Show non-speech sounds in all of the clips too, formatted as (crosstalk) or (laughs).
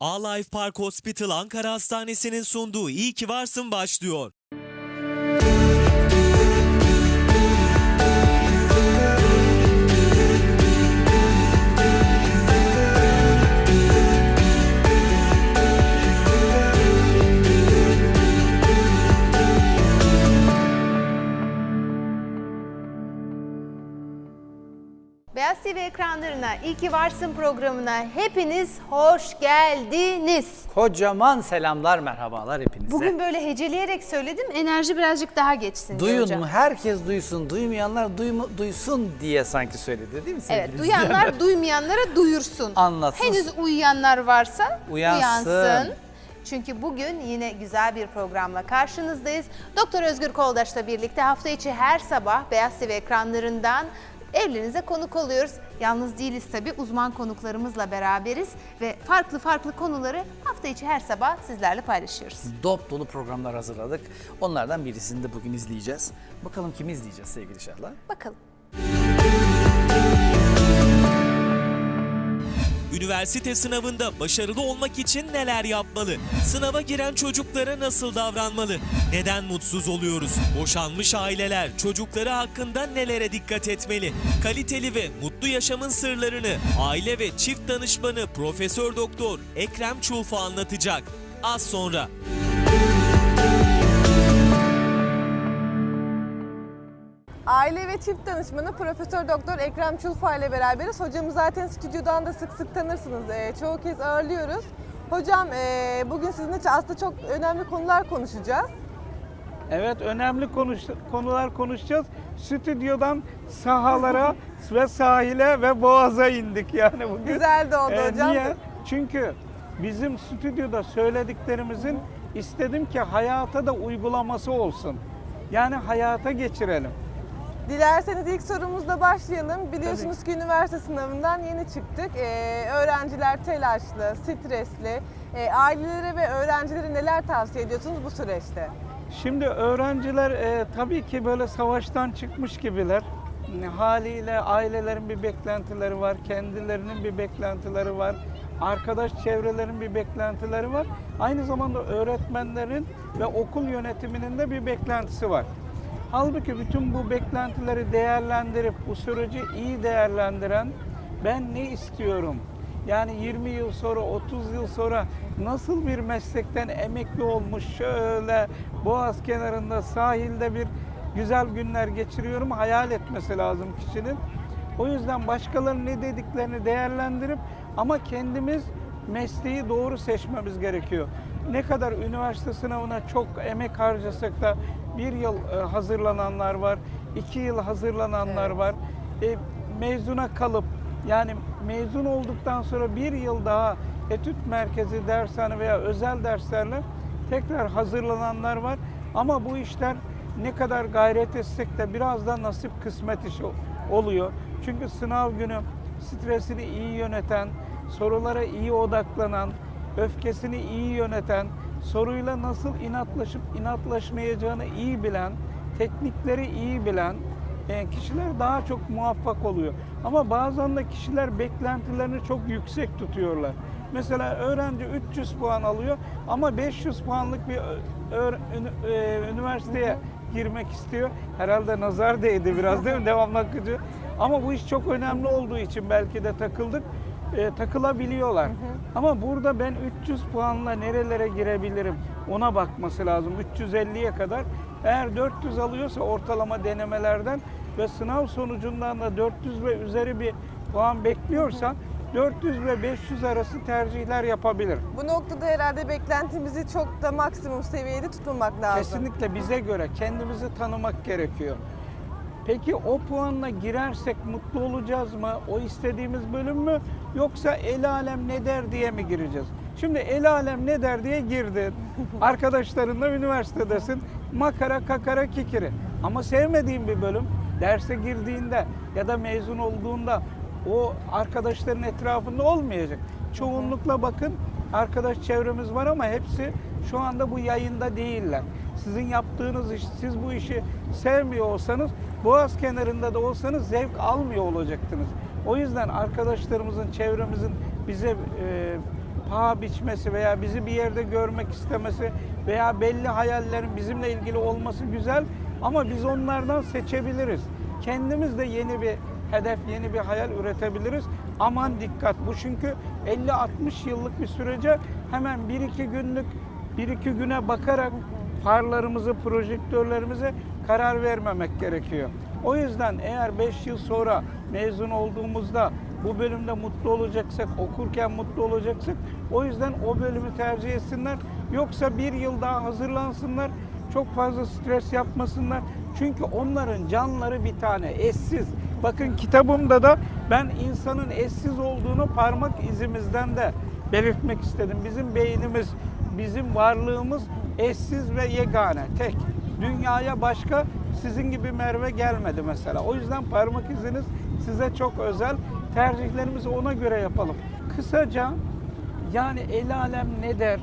A-Life Park Hospital Ankara Hastanesi'nin sunduğu İyi ki varsın başlıyor. TV ekranlarına İyi ki Varsın programına hepiniz hoş geldiniz. Kocaman selamlar, merhabalar hepinize. Bugün böyle heceleyerek söyledim enerji birazcık daha geçsin Duyun hocam. mu? Herkes duysun. Duymayanlar duymu, duysun diye sanki söyledi değil mi sevgili Evet duyanlar (laughs) duymayanlara duyursun. Anlatsın. Henüz uyuyanlar varsa Uyansın. uyansın. Çünkü bugün yine güzel bir programla karşınızdayız. Doktor Özgür Koldaş'la birlikte hafta içi her sabah Beyaz TV ekranlarından evlerinize konuk oluyoruz. Yalnız değiliz tabii uzman konuklarımızla beraberiz ve farklı farklı konuları hafta içi her sabah sizlerle paylaşıyoruz. Dop dolu programlar hazırladık. Onlardan birisini de bugün izleyeceğiz. Bakalım kimi izleyeceğiz sevgili Şahla? Bakalım. Üniversite sınavında başarılı olmak için neler yapmalı? Sınava giren çocuklara nasıl davranmalı? Neden mutsuz oluyoruz? Boşanmış aileler çocukları hakkında nelere dikkat etmeli? Kaliteli ve mutlu yaşamın sırlarını aile ve çift danışmanı Profesör Doktor Ekrem Çulfa anlatacak. Az sonra. Aile ve çift danışmanı Profesör Doktor Ekrem Çulfa ile beraberiz. Hocamı zaten stüdyodan da sık sık tanırsınız. Ee, çoğu kez ağırlıyoruz. Hocam ee, bugün sizinle aslında çok önemli konular konuşacağız. Evet önemli konuş, konular konuşacağız. Stüdyodan sahalara (laughs) ve sahile ve boğaza indik yani bugün. Güzel de oldu Ee, hocam. Niye? Çünkü bizim stüdyoda söylediklerimizin istedim ki hayata da uygulaması olsun. Yani hayata geçirelim. Dilerseniz ilk sorumuzla başlayalım. Biliyorsunuz ki üniversite sınavından yeni çıktık. Ee, öğrenciler telaşlı, stresli. Ee, ailelere ve öğrencilere neler tavsiye ediyorsunuz bu süreçte? Şimdi öğrenciler e, tabii ki böyle savaştan çıkmış gibiler. Haliyle ailelerin bir beklentileri var, kendilerinin bir beklentileri var, arkadaş çevrelerin bir beklentileri var. Aynı zamanda öğretmenlerin ve okul yönetiminin de bir beklentisi var. Halbuki bütün bu beklentileri değerlendirip bu süreci iyi değerlendiren ben ne istiyorum? Yani 20 yıl sonra, 30 yıl sonra nasıl bir meslekten emekli olmuş şöyle boğaz kenarında sahilde bir güzel günler geçiriyorum hayal etmesi lazım kişinin. O yüzden başkalarının ne dediklerini değerlendirip ama kendimiz mesleği doğru seçmemiz gerekiyor. Ne kadar üniversite sınavına çok emek harcasak da bir yıl e, hazırlananlar var, iki yıl hazırlananlar var. E, mezuna kalıp yani mezun olduktan sonra bir yıl daha etüt merkezi, dershane veya özel derslerle tekrar hazırlananlar var. Ama bu işler ne kadar gayret etsek de biraz da nasip kısmet işi oluyor. Çünkü sınav günü stresini iyi yöneten, sorulara iyi odaklanan, öfkesini iyi yöneten, soruyla nasıl inatlaşıp inatlaşmayacağını iyi bilen, teknikleri iyi bilen e, kişiler daha çok muvaffak oluyor. Ama bazen de kişiler beklentilerini çok yüksek tutuyorlar. Mesela öğrenci 300 puan alıyor ama 500 puanlık bir ünü- e, üniversiteye girmek istiyor. Herhalde nazar değdi biraz değil mi? (laughs) Devamlı akıcı. Ama bu iş çok önemli olduğu için belki de takıldık. E, takılabiliyorlar. Ama burada ben 300 puanla nerelere girebilirim ona bakması lazım. 350'ye kadar. Eğer 400 alıyorsa ortalama denemelerden ve sınav sonucundan da 400 ve üzeri bir puan bekliyorsa 400 ve 500 arası tercihler yapabilir. Bu noktada herhalde beklentimizi çok da maksimum seviyede tutmamak lazım. Kesinlikle bize göre kendimizi tanımak gerekiyor. Peki o puanla girersek mutlu olacağız mı? O istediğimiz bölüm mü? Yoksa el alem ne der diye mi gireceğiz? Şimdi el alem ne der diye girdin. (laughs) Arkadaşlarınla üniversitedesin. Makara kakara kikiri. Ama sevmediğin bir bölüm derse girdiğinde ya da mezun olduğunda o arkadaşların etrafında olmayacak. Çoğunlukla bakın arkadaş çevremiz var ama hepsi şu anda bu yayında değiller. Sizin yaptığınız iş, siz bu işi sevmiyor olsanız Boğaz kenarında da olsanız zevk almıyor olacaktınız. O yüzden arkadaşlarımızın, çevremizin bize e, paha biçmesi veya bizi bir yerde görmek istemesi veya belli hayallerin bizimle ilgili olması güzel ama biz onlardan seçebiliriz. Kendimiz de yeni bir hedef, yeni bir hayal üretebiliriz. Aman dikkat bu çünkü 50-60 yıllık bir sürece hemen 1-2 günlük 1-2 güne bakarak farlarımızı, projektörlerimize karar vermemek gerekiyor. O yüzden eğer 5 yıl sonra mezun olduğumuzda bu bölümde mutlu olacaksak, okurken mutlu olacaksak o yüzden o bölümü tercih etsinler. Yoksa bir yıl daha hazırlansınlar, çok fazla stres yapmasınlar. Çünkü onların canları bir tane, eşsiz. Bakın kitabımda da ben insanın eşsiz olduğunu parmak izimizden de belirtmek istedim. Bizim beynimiz, bizim varlığımız eşsiz ve yegane, tek. Dünyaya başka sizin gibi Merve gelmedi mesela. O yüzden parmak iziniz size çok özel. Tercihlerimizi ona göre yapalım. Kısaca yani el alem ne der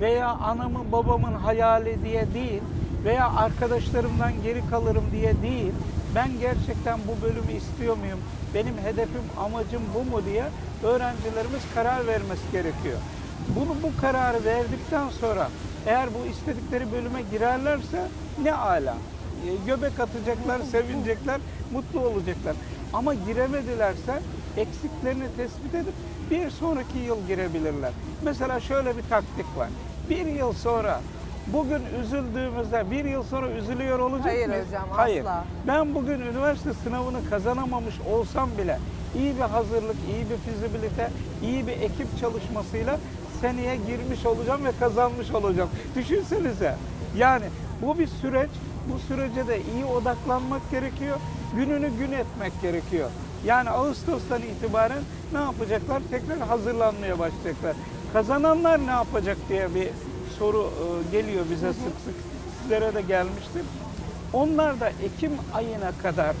veya anamın babamın hayali diye değil veya arkadaşlarımdan geri kalırım diye değil. Ben gerçekten bu bölümü istiyor muyum? Benim hedefim, amacım bu mu diye öğrencilerimiz karar vermesi gerekiyor. Bunu bu kararı verdikten sonra eğer bu istedikleri bölüme girerlerse ne ala. E, Göbek atacaklar, sevinecekler, mutlu olacaklar. Ama giremedilerse eksiklerini tespit edip bir sonraki yıl girebilirler. Mesela şöyle bir taktik var. Bir yıl sonra bugün üzüldüğümüzde bir yıl sonra üzülüyor olacak Hayır mıyız? hocam, Hayır. asla. Ben bugün üniversite sınavını kazanamamış olsam bile iyi bir hazırlık, iyi bir fizibilite, iyi bir ekip çalışmasıyla seneye girmiş olacağım ve kazanmış olacağım. Düşünsenize. Yani bu bir süreç. Bu sürece de iyi odaklanmak gerekiyor. Gününü gün etmek gerekiyor. Yani Ağustos'tan itibaren ne yapacaklar? Tekrar hazırlanmaya başlayacaklar. Kazananlar ne yapacak diye bir soru e, geliyor bize sık sık. Sizlere de gelmiştir. Onlar da Ekim ayına kadar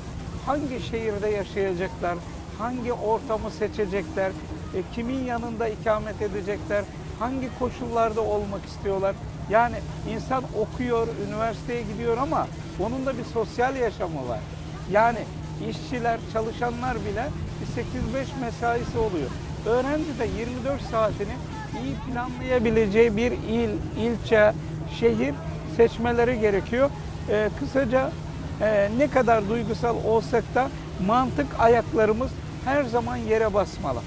hangi şehirde yaşayacaklar, hangi ortamı seçecekler, e, kimin yanında ikamet edecekler, hangi koşullarda olmak istiyorlar. Yani insan okuyor, üniversiteye gidiyor ama onun da bir sosyal yaşamı var. Yani işçiler, çalışanlar bile bir 8-5 mesaisi oluyor. Öğrenci de 24 saatini iyi planlayabileceği bir il, ilçe, şehir seçmeleri gerekiyor. Ee, kısaca e, ne kadar duygusal olsak da mantık ayaklarımız her zaman yere basmalı.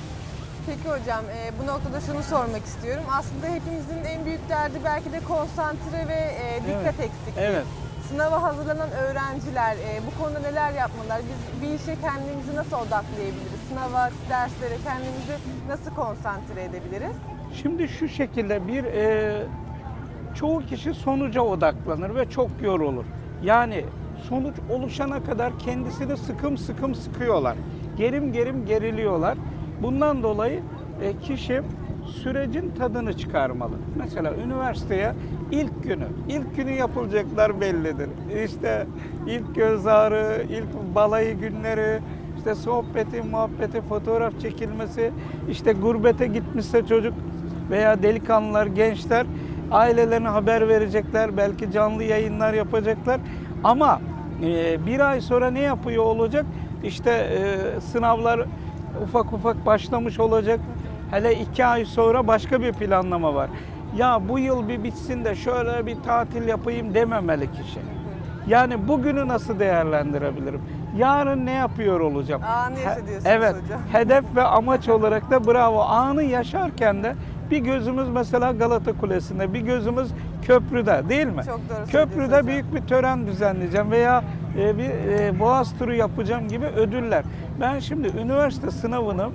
Peki hocam e, bu noktada şunu sormak istiyorum. Aslında hepimizin en büyük derdi belki de konsantre ve e, dikkat Evet, eksikliği. evet. Sınava hazırlanan öğrenciler e, bu konuda neler yapmalılar? Biz bir işe kendimizi nasıl odaklayabiliriz? Sınava, derslere kendimizi nasıl konsantre edebiliriz? Şimdi şu şekilde bir e, çoğu kişi sonuca odaklanır ve çok yorulur. Yani sonuç oluşana kadar kendisini sıkım sıkım sıkıyorlar. Gerim gerim geriliyorlar. Bundan dolayı e, kişi sürecin tadını çıkarmalı. Mesela üniversiteye ilk günü, ilk günü yapılacaklar bellidir. İşte ilk göz ağrı, ilk balayı günleri, işte sohbeti, muhabbeti, fotoğraf çekilmesi, işte gurbete gitmişse çocuk veya delikanlılar, gençler ailelerine haber verecekler, belki canlı yayınlar yapacaklar. Ama e, bir ay sonra ne yapıyor olacak? İşte e, sınavlar ufak ufak başlamış olacak. Hele iki ay sonra başka bir planlama var. Ya bu yıl bir bitsin de şöyle bir tatil yapayım dememeli kişi. Yani bugünü nasıl değerlendirebilirim? Yarın ne yapıyor olacağım? Anı yaşa He- diyorsunuz Evet. hocam. (laughs) Hedef ve amaç olarak da bravo. Anı yaşarken de bir gözümüz mesela Galata Kulesi'nde, bir gözümüz köprüde değil mi? Çok doğru Köprüde büyük bir tören düzenleyeceğim veya e, bir e, boğaz turu yapacağım gibi ödüller. Ben şimdi üniversite sınavını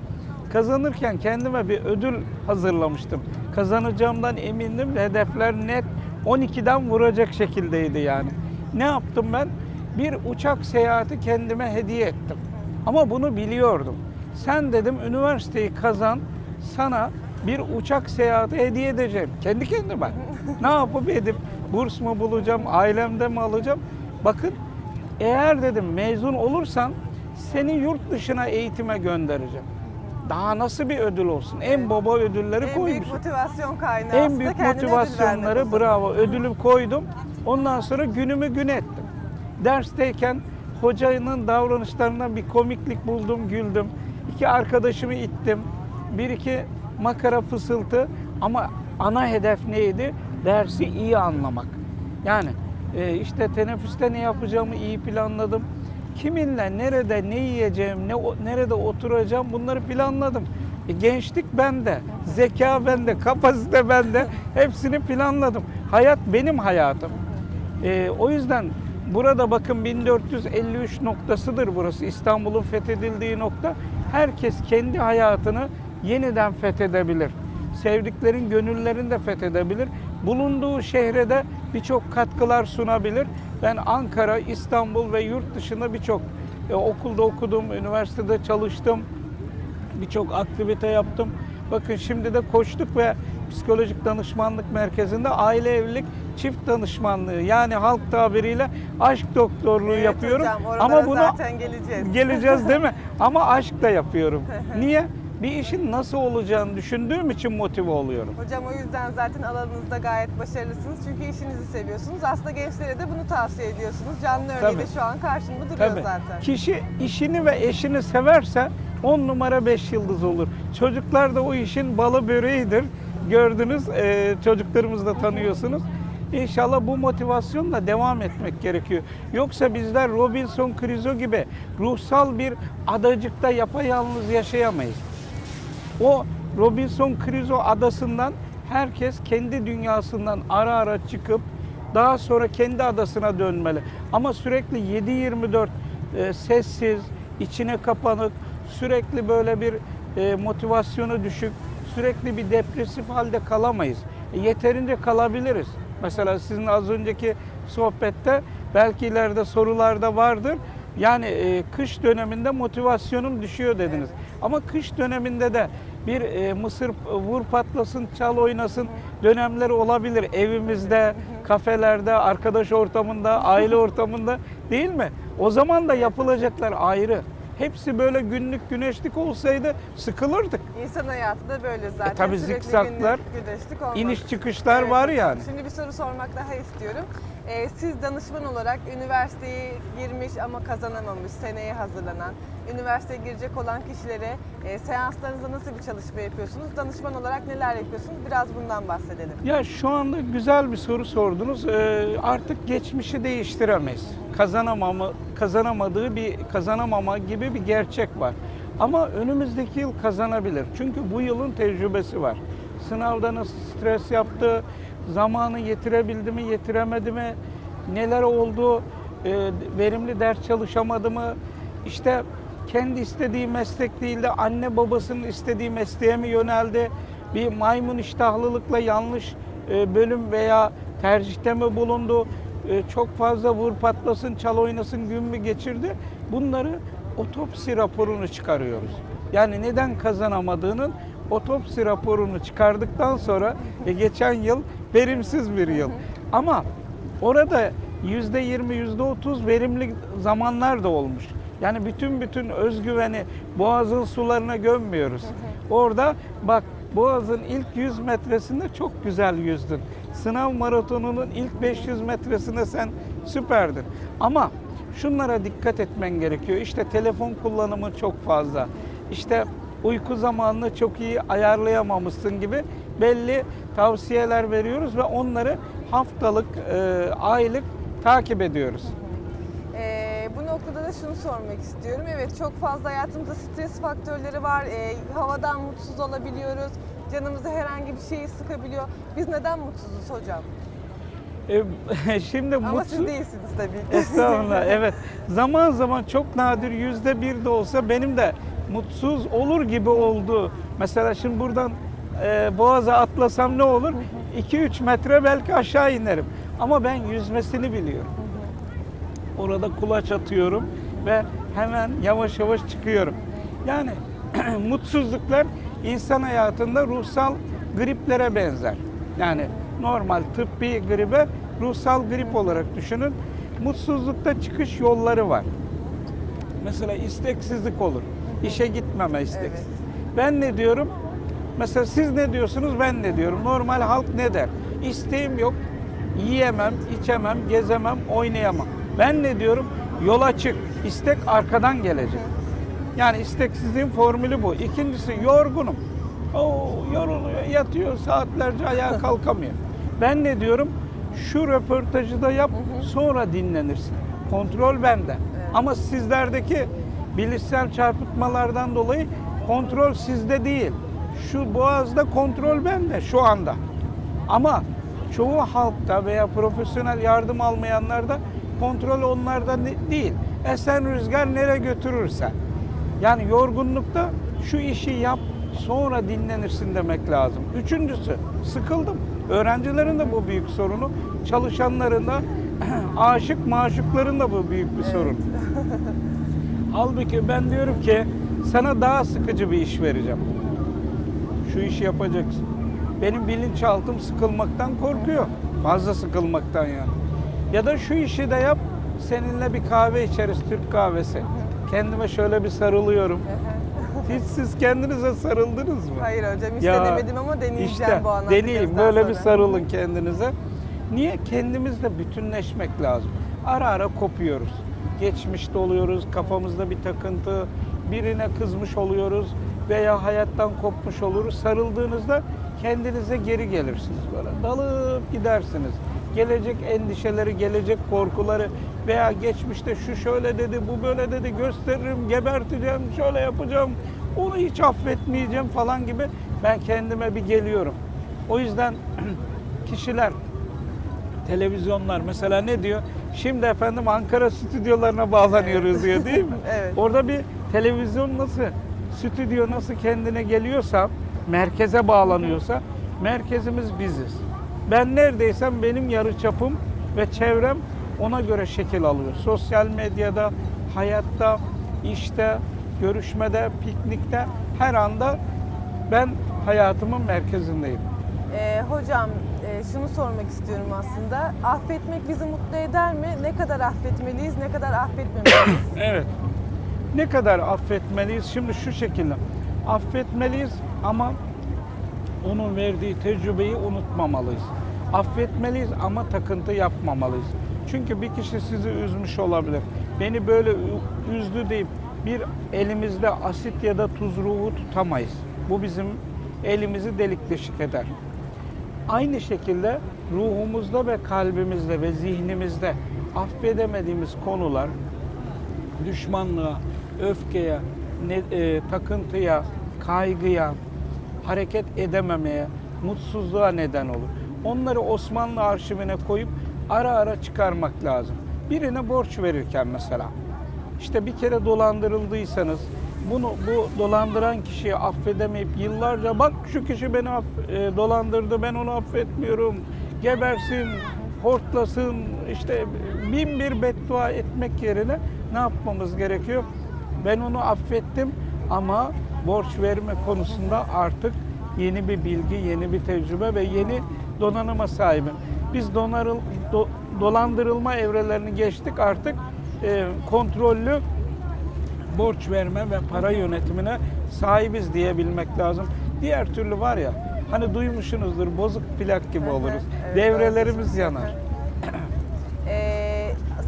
kazanırken kendime bir ödül hazırlamıştım. Kazanacağımdan emindim. Hedefler net 12'den vuracak şekildeydi yani. Ne yaptım ben? Bir uçak seyahati kendime hediye ettim. Ama bunu biliyordum. Sen dedim üniversiteyi kazan, sana bir uçak seyahati hediye edeceğim. Kendi kendime. ne yapıp edip burs mu bulacağım, ailemde mi alacağım? Bakın eğer dedim mezun olursan seni yurt dışına eğitime göndereceğim. Daha nasıl bir ödül olsun? En baba ödülleri En koymuşum. büyük motivasyon kaynağı En büyük motivasyonları bravo ödülü koydum. Ondan sonra günümü gün ettim. Dersteyken hocanın davranışlarından bir komiklik buldum, güldüm. İki arkadaşımı ittim. Bir iki makara fısıltı. Ama ana hedef neydi? Dersi iyi anlamak. Yani e, işte teneffüste ne yapacağımı iyi planladım. Kiminle, nerede, ne yiyeceğim, ne nerede oturacağım bunları planladım. E, gençlik bende, zeka bende, kapasite bende. Hepsini planladım. Hayat benim hayatım. E, o yüzden burada bakın 1453 noktasıdır burası. İstanbul'un fethedildiği nokta. Herkes kendi hayatını yeniden fethedebilir. Sevdiklerin gönüllerini de fethedebilir. Bulunduğu şehre de birçok katkılar sunabilir. Ben Ankara, İstanbul ve yurt dışında birçok e, okulda okudum, üniversitede çalıştım birçok aktivite yaptım. Bakın şimdi de koştuk ve psikolojik danışmanlık merkezinde aile evlilik çift danışmanlığı yani halk tabiriyle aşk doktorluğu Evet yapıyorum. hocam, Ama bunu zaten geleceğiz. geleceğiz değil mi? (laughs) Ama aşk da yapıyorum. Niye? Bir işin nasıl olacağını düşündüğüm için motive oluyorum. Hocam o yüzden zaten alanınızda gayet başarılısınız. Çünkü işinizi seviyorsunuz. Aslında gençlere de bunu tavsiye ediyorsunuz. Canlı örneği de Tabii. şu an karşımda duruyor Tabii. zaten. Kişi işini ve eşini severse 10 numara 5 yıldız olur. Çocuklar da o işin balı böreğidir. Gördünüz, e, çocuklarımızı da tanıyorsunuz. İnşallah bu motivasyonla devam etmek gerekiyor. Yoksa bizler Robinson Crusoe gibi ruhsal bir adacıkta yapayalnız yaşayamayız. O Robinson Crusoe adasından herkes kendi dünyasından ara ara çıkıp daha sonra kendi adasına dönmeli. Ama sürekli 7-24 e, sessiz, içine kapanık, sürekli böyle bir e, motivasyonu düşük, sürekli bir depresif halde kalamayız. E, yeterince kalabiliriz. Mesela sizin az önceki sohbette belki ileride sorularda vardır. Yani e, kış döneminde motivasyonum düşüyor dediniz. Ama kış döneminde de bir e, mısır vur patlasın, çal oynasın dönemleri olabilir. Evimizde, kafelerde, arkadaş ortamında, aile (laughs) ortamında değil mi? O zaman da yapılacaklar ayrı. Hepsi böyle günlük güneşlik olsaydı sıkılırdık. İnsan hayatı da böyle zaten. E, tabii zikzaklar. İniş çıkışlar Evet. var yani. Şimdi bir soru sormak daha istiyorum. Ee, siz danışman olarak üniversiteye girmiş ama kazanamamış, seneye hazırlanan, üniversiteye girecek olan kişilere e, seanslarınızda nasıl bir çalışma yapıyorsunuz? Danışman olarak neler yapıyorsunuz? Biraz bundan bahsedelim. Ya şu anda güzel bir soru sordunuz. Ee, artık geçmişi değiştiremeyiz. Kazanamamı, kazanamadığı bir kazanamama gibi bir gerçek var. Ama önümüzdeki yıl kazanabilir. Çünkü bu yılın tecrübesi var. Sınavda nasıl stres yaptı, zamanı yetirebildi mi, yetiremedi mi, neler oldu, e, verimli ders çalışamadı mı, işte kendi istediği meslek değil de anne babasının istediği mesleğe mi yöneldi, bir maymun iştahlılıkla yanlış e, bölüm veya tercihte mi bulundu, E, çok fazla vur patlasın, çal oynasın gün mü geçirdi, bunları otopsi raporunu çıkarıyoruz. Yani neden kazanamadığının otopsi raporunu çıkardıktan sonra e, geçen yıl verimsiz bir yıl. Ama orada yüzde yirmi, yüzde otuz verimli zamanlar da olmuş. Yani bütün bütün özgüveni boğazın sularına gömmüyoruz. Orada bak boğazın ilk 100 metresinde çok güzel yüzdün. Sınav maratonunun ilk 500 metresinde sen süperdin. Ama şunlara dikkat etmen gerekiyor. İşte telefon kullanımı çok fazla. İşte uyku zamanını çok iyi ayarlayamamışsın gibi belli tavsiyeler veriyoruz ve onları haftalık, e, aylık takip ediyoruz. Ee, bu noktada da şunu sormak istiyorum. Evet çok fazla hayatımızda stres faktörleri var. Ee, havadan mutsuz olabiliyoruz. Canımızı herhangi bir şey sıkabiliyor. Biz neden mutsuzuz hocam? E, (laughs) şimdi Ama mutsuz... siz değilsiniz tabii ki. (laughs) Estağfurullah. Evet. Zaman zaman çok nadir yüzde bir de olsa benim de mutsuz olur gibi oldu. Mesela şimdi buradan e, Boğaz'a atlasam ne olur? 2-3 metre belki aşağı inerim. Ama ben yüzmesini biliyorum. Orada kulaç atıyorum ve hemen yavaş yavaş çıkıyorum. Yani (clears throat) mutsuzluklar insan hayatında ruhsal griplere benzer. Yani normal tıbbi gribe ruhsal grip olarak düşünün. Mutsuzlukta çıkış yolları var. Mesela isteksizlik olur. İşe gitmeme isteksiz. Evet. Ben ne diyorum? Mesela siz ne diyorsunuz ben ne diyorum? Normal halk ne der? İsteğim yok. Yiyemem, içemem, gezemem, oynayamam. Ben ne diyorum? Yola çık. İstek arkadan gelecek. Yani isteksizliğin formülü bu. İkincisi yorgunum. Oo, yoruluyor, yatıyor saatlerce ayağa (laughs) kalkamıyor. Ben ne diyorum? Şu röportajı da yap, sonra dinlenirsin. Kontrol bende. Ama sizlerdeki bilişsel çarpıtmalardan dolayı kontrol sizde değil. Şu boğazda kontrol bende şu anda. Ama çoğu halkta veya profesyonel yardım almayanlarda kontrol onlarda değil. Esen rüzgar nereye götürürse. Yani yorgunlukta şu işi yap sonra dinlenirsin demek lazım. Üçüncüsü sıkıldım. Öğrencilerin de bu büyük sorunu. Çalışanların da (clears throat) aşık maşukların da bu büyük bir sorun. (laughs) Halbuki ben diyorum ki sana daha sıkıcı bir iş vereceğim. Şu işi yapacaksın. Benim bilinçaltım sıkılmaktan korkuyor. Fazla sıkılmaktan yani. Ya da şu işi de yap. Seninle bir kahve içeriz, Türk kahvesi. Kendime şöyle bir sarılıyorum. (laughs) Hiç siz kendinize sarıldınız mı? Hayır hocam hiç Ya, denemedim ama deneyeceğim İşte bu anlattıklarınızdan deneyin böyle bir sonra. sarılın kendinize. Niye? Kendimizle bütünleşmek lazım. Ara ara kopuyoruz. Geçmişte oluyoruz, kafamızda bir takıntı, birine kızmış oluyoruz veya hayattan kopmuş oluruz. Sarıldığınızda kendinize geri gelirsiniz böyle. Dalıp gidersiniz. Gelecek endişeleri, gelecek korkuları veya geçmişte şu şöyle dedi, bu böyle dedi, gösteririm, geberteceğim, şöyle yapacağım, onu hiç affetmeyeceğim falan gibi ben kendime bir geliyorum. O yüzden (clears throat) kişiler televizyonlar mesela ne diyor? Şimdi efendim Ankara stüdyolarına bağlanıyoruz diyor değil mi? (laughs) Evet. Orada bir televizyon nasıl, stüdyo nasıl kendine geliyorsa, merkeze bağlanıyorsa, merkezimiz biziz. Ben neredeysem benim yarıçapım ve çevrem ona göre şekil alıyor. Sosyal medyada, hayatta, işte, görüşmede, piknikte her anda ben hayatımın merkezindeyim. Ee, hocam e, şunu sormak istiyorum aslında. Affetmek bizi mutlu eder mi? Ne kadar affetmeliyiz, ne kadar affetmemeliyiz? (coughs) Evet. Ne kadar affetmeliyiz? Şimdi şu şekilde. Affetmeliyiz ama onun verdiği tecrübeyi unutmamalıyız. Affetmeliyiz ama takıntı yapmamalıyız. Çünkü bir kişi sizi üzmüş olabilir. Beni böyle üzdü deyip bir elimizde asit ya da tuz ruhu tutamayız. Bu bizim elimizi delik deşik eder. Aynı şekilde ruhumuzda ve kalbimizde ve zihnimizde affedemediğimiz konular düşmanlığa, öfkeye, ne- e, takıntıya, kaygıya, hareket edememeye, mutsuzluğa neden olur. Onları Osmanlı arşivine koyup ara ara çıkarmak lazım. Birine borç verirken mesela, işte bir kere dolandırıldıysanız, bunu bu dolandıran kişiyi affedemeyip yıllarca bak şu kişi beni aff- e, dolandırdı ben onu affetmiyorum gebersin hortlasın işte bin bir beddua etmek yerine ne yapmamız gerekiyor? Ben onu affettim ama borç verme konusunda artık yeni bir bilgi, yeni bir tecrübe ve yeni donanıma sahibim. Biz donarıl, do- dolandırılma evrelerini geçtik artık e, kontrollü borç verme ve para yönetimine sahibiz diyebilmek lazım. Diğer türlü var ya hani duymuşsunuzdur bozuk plak gibi oluruz. Devrelerimiz yanar.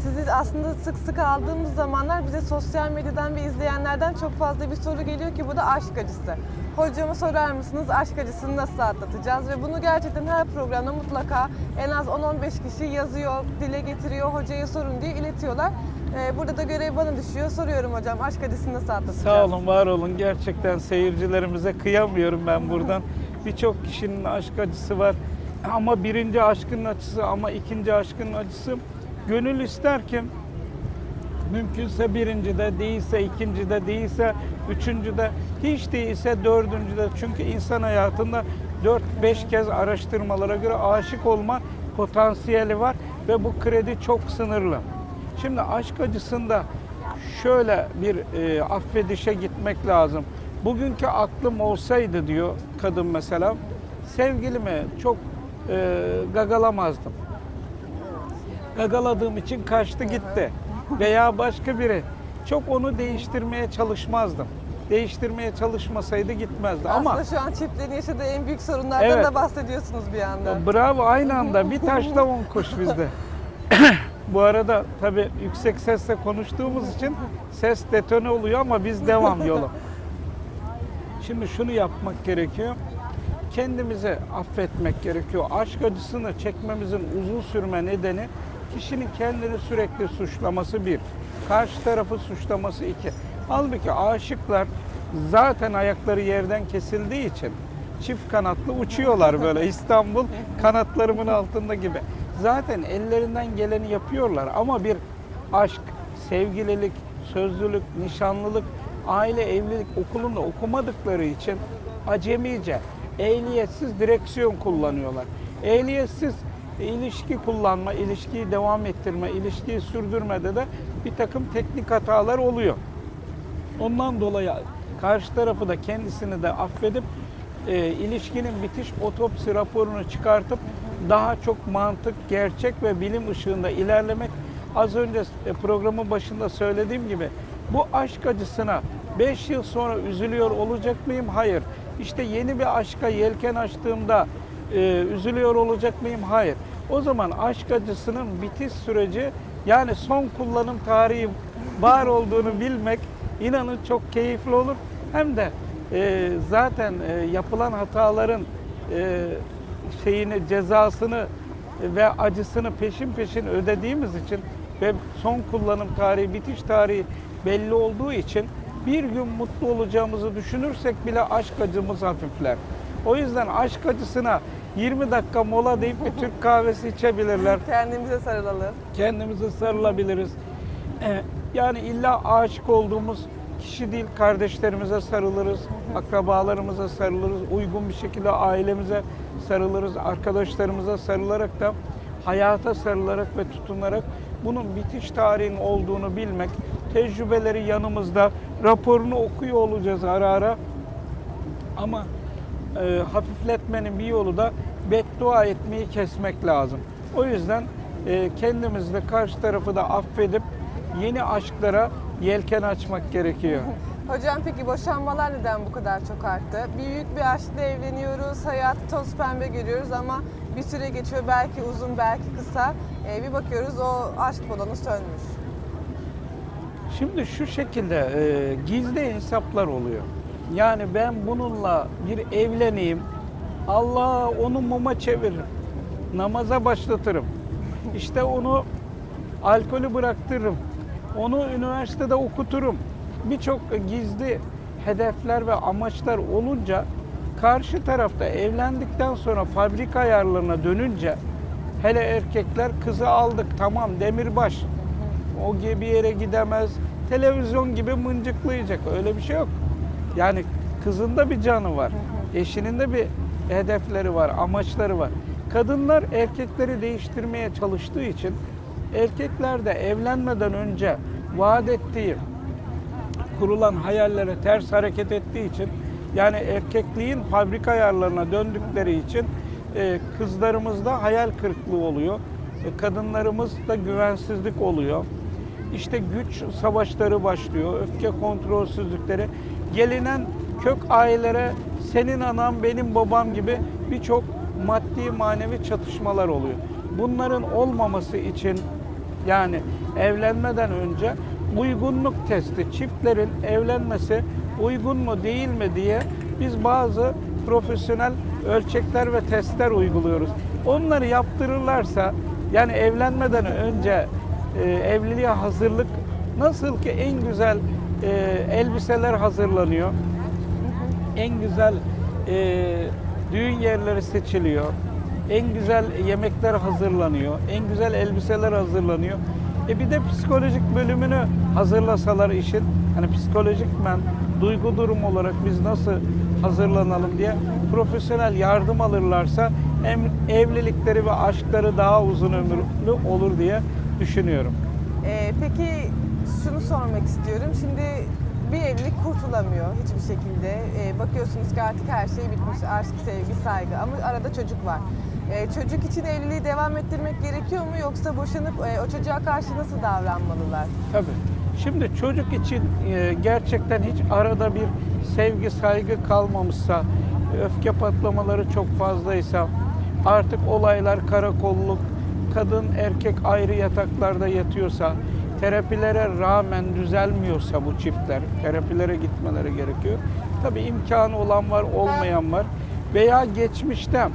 Sizi aslında sık sık aldığımız zamanlar bize sosyal medyadan ve izleyenlerden çok fazla bir soru geliyor ki bu da aşk acısı. Hocama sorar mısınız aşk acısını nasıl atlatacağız? Ve bunu gerçekten her programda mutlaka en az 10-15 kişi yazıyor, dile getiriyor, hocaya sorun diye iletiyorlar. Ee, burada da görev bana düşüyor. Soruyorum hocam aşk acısını nasıl atlatacağız? Sağ olun, var olun. Gerçekten seyircilerimize kıyamıyorum ben buradan. Birçok kişinin aşk acısı var. Ama birinci aşkın acısı ama ikinci aşkın acısı. Gönül ister ki mümkünse birincide değilse ikincide değilse üçüncüde hiç değilse dördüncüde. Çünkü insan hayatında 4-5 kez araştırmalara göre aşık olma potansiyeli var ve bu kredi çok sınırlı. Şimdi aşk acısında şöyle bir e, affedişe gitmek lazım. Bugünkü aklım olsaydı diyor kadın mesela sevgilimi çok e, gagalamazdım. Gagaladığım için kaçtı gitti. Veya başka biri. Çok onu değiştirmeye çalışmazdım. Değiştirmeye çalışmasaydı gitmezdi. Ama Aslında şu an çiftlerin yaşadığı en büyük sorunlardan Evet. da bahsediyorsunuz bir anda. Bravo aynı anda bir taşla on kuş bizde. (laughs) Bu arada tabii yüksek sesle konuştuğumuz için ses detone oluyor ama biz devam yola. Şimdi şunu yapmak gerekiyor. Kendimizi affetmek gerekiyor. Aşk acısını çekmemizin uzun sürme nedeni kişinin kendini sürekli suçlaması bir. Karşı tarafı suçlaması iki. Halbuki aşıklar zaten ayakları yerden kesildiği için çift kanatlı uçuyorlar böyle (laughs) İstanbul kanatlarımın altında gibi. Zaten ellerinden geleni yapıyorlar ama bir aşk, sevgililik, sözlülük, nişanlılık, aile evlilik okulunda okumadıkları için acemice, ehliyetsiz direksiyon kullanıyorlar. Ehliyetsiz ilişki kullanma, ilişkiyi devam ettirme, ilişkiyi sürdürmede de bir takım teknik hatalar oluyor. Ondan dolayı karşı tarafı da kendisini de affedip e, ilişkinin bitiş otopsi raporunu çıkartıp daha çok mantık, gerçek ve bilim ışığında ilerlemek. Az önce e, programın başında söylediğim gibi bu aşk acısına 5 yıl sonra üzülüyor olacak mıyım? Hayır. İşte yeni bir aşka yelken açtığımda e, üzülüyor olacak mıyım? Hayır. O zaman aşk acısının bitiş süreci yani son kullanım tarihi var olduğunu bilmek inanın çok keyifli olur. Hem de e, zaten e, yapılan hataların e, şeyini cezasını ve acısını peşin peşin ödediğimiz için ve son kullanım tarihi, bitiş tarihi belli olduğu için bir gün mutlu olacağımızı düşünürsek bile aşk acımız hafifler. O yüzden aşk acısına 20 dakika mola deyip bir Türk kahvesi içebilirler (laughs) Kendimize sarılalım. kendimize sarılabiliriz. Ee, Yani illa aşık olduğumuz kişi değil, kardeşlerimize sarılırız, akrabalarımıza sarılırız, uygun bir şekilde ailemize sarılırız, arkadaşlarımıza sarılarak da hayata sarılarak ve tutunarak bunun bitiş tarihinin olduğunu bilmek, tecrübeleri yanımızda, raporunu okuyor olacağız ara ara. Ama e, hafifletmenin bir yolu da beddua etmeyi kesmek lazım. O yüzden e, kendimiz de karşı tarafı da affedip yeni aşklara yelken açmak gerekiyor. (laughs) Hocam peki boşanmalar neden bu kadar çok arttı? Büyük bir aşkla evleniyoruz, hayatı toz pembe görüyoruz ama bir süre geçiyor belki uzun belki kısa. Ee, bir bakıyoruz o aşk balonu sönmüş. Şimdi şu şekilde e, gizli hesaplar oluyor. Yani ben bununla bir evleneyim, Allah onu muma çeviririm, namaza başlatırım. İşte onu alkolü bıraktırırım, onu üniversitede okuturum. Birçok gizli hedefler ve amaçlar olunca karşı tarafta evlendikten sonra fabrika ayarlarına dönünce hele erkekler kızı aldık tamam demirbaş o gibi yere gidemez. Televizyon gibi mıncıklayacak. Öyle bir şey yok. Yani kızın da bir canı var. Eşinin de bir hedefleri var, amaçları var. Kadınlar erkekleri değiştirmeye çalıştığı için erkekler de evlenmeden önce vaat ettiği kurulan hayallere ters hareket ettiği için yani erkekliğin fabrika ayarlarına döndükleri için e, kızlarımızda hayal kırıklığı oluyor. E, kadınlarımızda güvensizlik oluyor. İşte güç savaşları başlıyor, öfke kontrolsüzlükleri. Gelinen kök ailelere senin anam benim babam gibi birçok maddi manevi çatışmalar oluyor. Bunların olmaması için yani evlenmeden önce uygunluk testi, çiftlerin evlenmesi uygun mu değil mi diye biz bazı profesyonel ölçekler ve testler uyguluyoruz. Onları yaptırırlarsa yani evlenmeden önce e, evliliğe hazırlık nasıl ki en güzel e, elbiseler hazırlanıyor, en güzel e, düğün yerleri seçiliyor, en güzel yemekler hazırlanıyor, en güzel elbiseler hazırlanıyor. E bir de psikolojik bölümünü hazırlasalar işin, hani psikolojikmen, duygu durum olarak biz nasıl hazırlanalım diye profesyonel yardım alırlarsa hem evlilikleri ve aşkları daha uzun ömürlü olur diye düşünüyorum. Ee, peki sormak istiyorum. Şimdi bir evlilik kurtulamıyor hiçbir şekilde. Ee, bakıyorsunuz ki artık her şey bitmiş. Aşk, sevgi, saygı ama arada çocuk var. Ee, çocuk için evliliği devam ettirmek gerekiyor mu yoksa boşanıp e, o çocuğa karşı nasıl davranmalılar? Tabii. Şimdi çocuk için e, gerçekten hiç arada bir sevgi, saygı kalmamışsa, öfke patlamaları çok fazlaysa, artık olaylar karakolluk, kadın erkek ayrı yataklarda yatıyorsa, terapilere rağmen düzelmiyorsa bu çiftler, terapilere gitmeleri gerekiyor. Tabii imkanı olan var, olmayan var. Veya geçmişte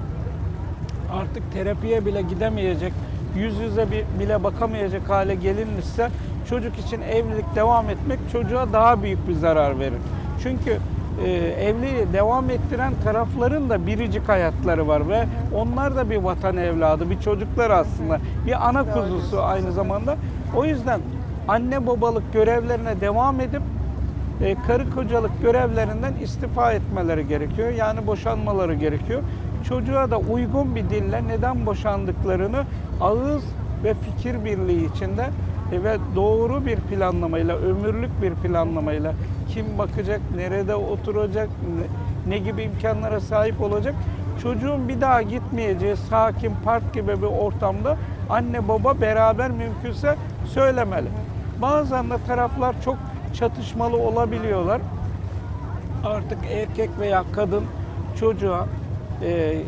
artık terapiye bile gidemeyecek, yüz yüze bir, bile bakamayacak hale gelinmişse çocuk için evlilik devam etmek çocuğa daha büyük bir zarar verir. Çünkü e, evliliği devam ettiren tarafların da biricik hayatları var ve onlar da bir vatan evladı, bir çocuklar aslında, bir ana kuzusu aynı zamanda. O yüzden anne babalık görevlerine devam edip e, karı kocalık görevlerinden istifa etmeleri gerekiyor. Yani boşanmaları gerekiyor. Çocuğa da uygun bir dille neden boşandıklarını ağız ve fikir birliği içinde e, ve doğru bir planlamayla, ömürlük bir planlamayla kim bakacak, nerede oturacak, ne, ne gibi imkanlara sahip olacak. Çocuğun bir daha gitmeyeceği sakin park gibi bir ortamda anne baba beraber mümkünse söylemeli. Bazen de taraflar çok çatışmalı olabiliyorlar. Artık erkek veya kadın çocuğa e,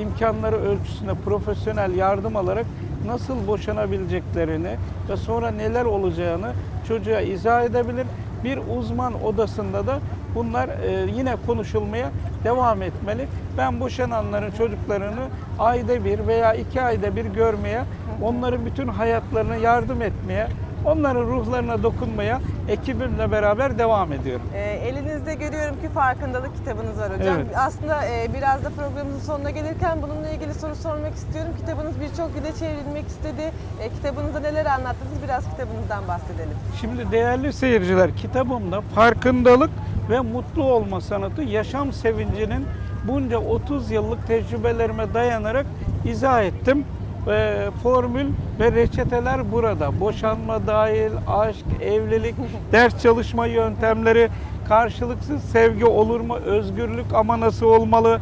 imkanları ölçüsünde profesyonel yardım alarak nasıl boşanabileceklerini ve sonra neler olacağını çocuğa izah edebilir. Bir uzman odasında da bunlar e, yine konuşulmaya devam etmeli. Ben boşananların çocuklarını ayda bir veya iki ayda bir görmeye, onların bütün hayatlarına yardım etmeye, onların ruhlarına dokunmaya ekibimle beraber devam ediyorum. E, elinizde görüyorum ki farkındalık kitabınız var hocam. Evet. Aslında e, biraz da programımızın sonuna gelirken bununla ilgili soru sormak istiyorum. Kitabınız birçok dile çevrilmek istedi. E, kitabınızda neler anlattınız? Biraz kitabınızdan bahsedelim. Şimdi değerli seyirciler kitabımda farkındalık ve mutlu olma sanatı yaşam sevincinin bunca 30 yıllık tecrübelerime dayanarak izah ettim. Ee, formül ve reçeteler burada. Boşanma dahil, aşk, evlilik, ders çalışma yöntemleri, karşılıksız sevgi olur mu, özgürlük ama nasıl olmalı,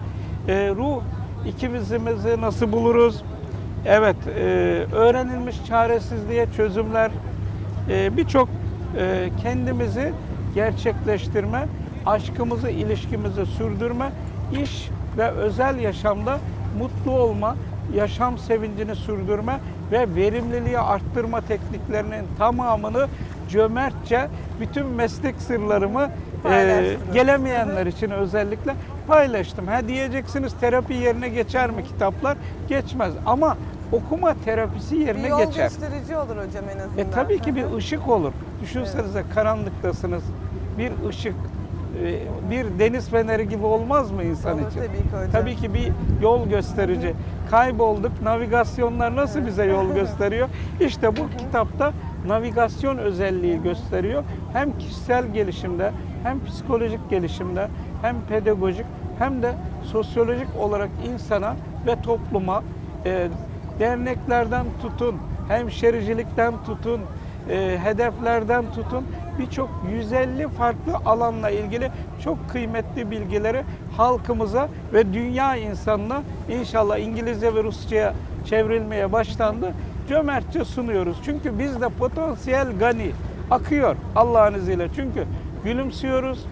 Ee, ruh ikimizimizi nasıl buluruz, Evet, e, öğrenilmiş çaresizliğe çözümler, e, birçok e, kendimizi gerçekleştirme, aşkımızı, ilişkimizi sürdürme, iş ve özel yaşamda mutlu olma, yaşam sevincini sürdürme ve verimliliği arttırma tekniklerinin tamamını cömertçe bütün meslek sırlarımı e, gelemeyenler için özellikle paylaştım. Ha diyeceksiniz terapi yerine geçer mi kitaplar? Geçmez ama okuma terapisi Bir yerine yol geçer. gösterici olur hocam en azından. E tabii ki bir ışık olur. Düşünsenize karanlıktasınız. Bir ışık, bir deniz feneri gibi olmaz mı insan Olur için? tabii ki hocam. Tabii ki bir yol gösterici. Kaybolduk. Navigasyonlar nasıl bize yol (laughs) gösteriyor? İşte bu kitapta navigasyon özelliği gösteriyor. Hem kişisel gelişimde, hem psikolojik gelişimde, hem pedagojik, hem de sosyolojik olarak insana ve topluma e, derneklerden tutun, hemşericilikten tutun, e, hedeflerden tutun birçok 150 farklı alanla ilgili çok kıymetli bilgileri halkımıza ve dünya insanına inşallah İngilizce ve Rusça'ya çevrilmeye başlandı. Cömertçe sunuyoruz. Çünkü bizde potansiyel gani akıyor Allah'ın izniyle. Çünkü gülümsüyoruz,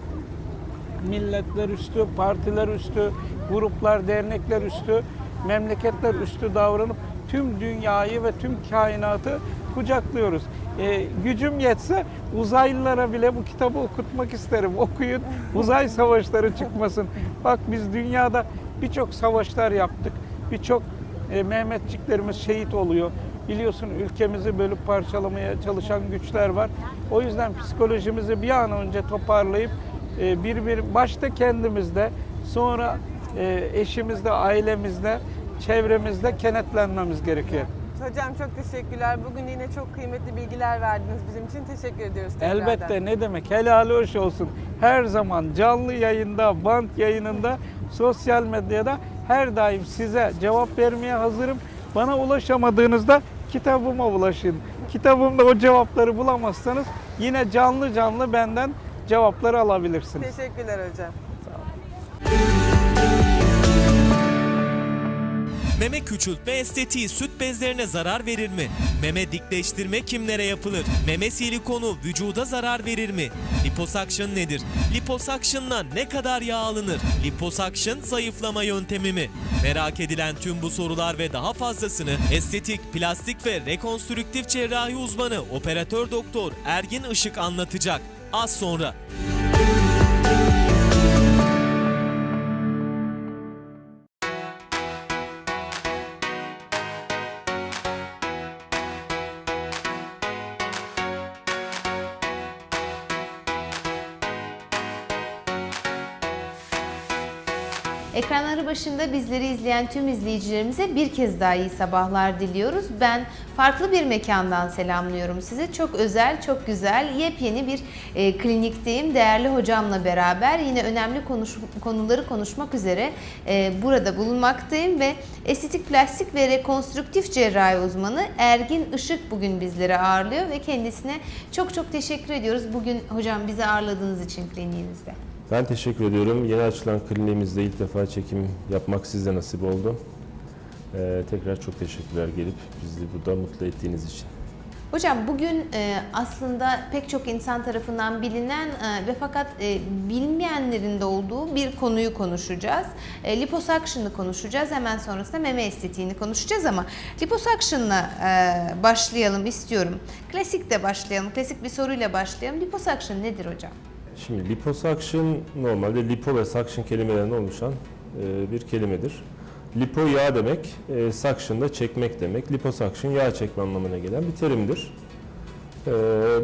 milletler üstü, partiler üstü, gruplar, dernekler üstü, memleketler üstü davranıp tüm dünyayı ve tüm kainatı kucaklıyoruz. Ee, gücüm yetse uzaylılara bile bu kitabı okutmak isterim. Okuyun, uzay savaşları çıkmasın. Bak biz dünyada birçok savaşlar yaptık. Birçok e, Mehmetçiklerimiz şehit oluyor. Biliyorsun ülkemizi bölüp parçalamaya çalışan güçler var. O yüzden psikolojimizi bir an önce toparlayıp e, bir bir başta kendimizde sonra e, eşimizde, ailemizde, çevremizde kenetlenmemiz gerekiyor. Hocam çok teşekkürler. Bugün yine çok kıymetli bilgiler verdiniz bizim için. Teşekkür ediyoruz tekrardan. Elbette ne demek helali hoş olsun. Her zaman canlı yayında, bant yayınında, sosyal medyada her daim size cevap vermeye hazırım. Bana ulaşamadığınızda kitabıma ulaşın. Kitabımda o cevapları bulamazsanız yine canlı canlı benden cevapları alabilirsiniz. Teşekkürler hocam. Meme küçültme estetiği süt bezlerine zarar verir mi? Meme dikleştirme kimlere yapılır? Meme silikonu vücuda zarar verir mi? Liposuction nedir? Liposuction'la ne kadar yağ alınır? Liposuction zayıflama yöntemi mi? Merak edilen tüm bu sorular ve daha fazlasını estetik, plastik ve rekonstrüktif cerrahi uzmanı operatör doktor Ergin Işık anlatacak. Az sonra. Başında bizleri izleyen tüm izleyicilerimize bir kez daha iyi sabahlar diliyoruz. Ben farklı bir mekandan selamlıyorum sizi. Çok özel, çok güzel, yepyeni bir e, klinikteyim. Değerli hocamla beraber yine önemli konuş, konuları konuşmak üzere e, burada bulunmaktayım ve estetik plastik ve rekonstrüktif cerrahi uzmanı Ergin Işık bugün bizleri ağırlıyor ve kendisine çok çok teşekkür ediyoruz. Bugün hocam bizi ağırladığınız için kliniğinizde. Ben teşekkür ediyorum. Yeni açılan kliniğimizde ilk defa çekim yapmak size nasip oldu. Ee, tekrar çok teşekkürler gelip bizi burada mutlu ettiğiniz için. Hocam bugün e, aslında pek çok insan tarafından bilinen e, ve fakat e, bilmeyenlerin de olduğu bir konuyu konuşacağız. E, liposuction'ı konuşacağız. Hemen sonrasında meme estetiğini konuşacağız ama liposuction'la e, başlayalım istiyorum. Klasikle başlayalım. Klasik bir soruyla başlayalım. Liposuction nedir hocam? Şimdi liposuction normalde lipo ve suction kelimelerinden oluşan e, bir kelimedir. Lipo yağ demek, e, suction da çekmek demek. Liposuction yağ çekme anlamına gelen bir terimdir. E,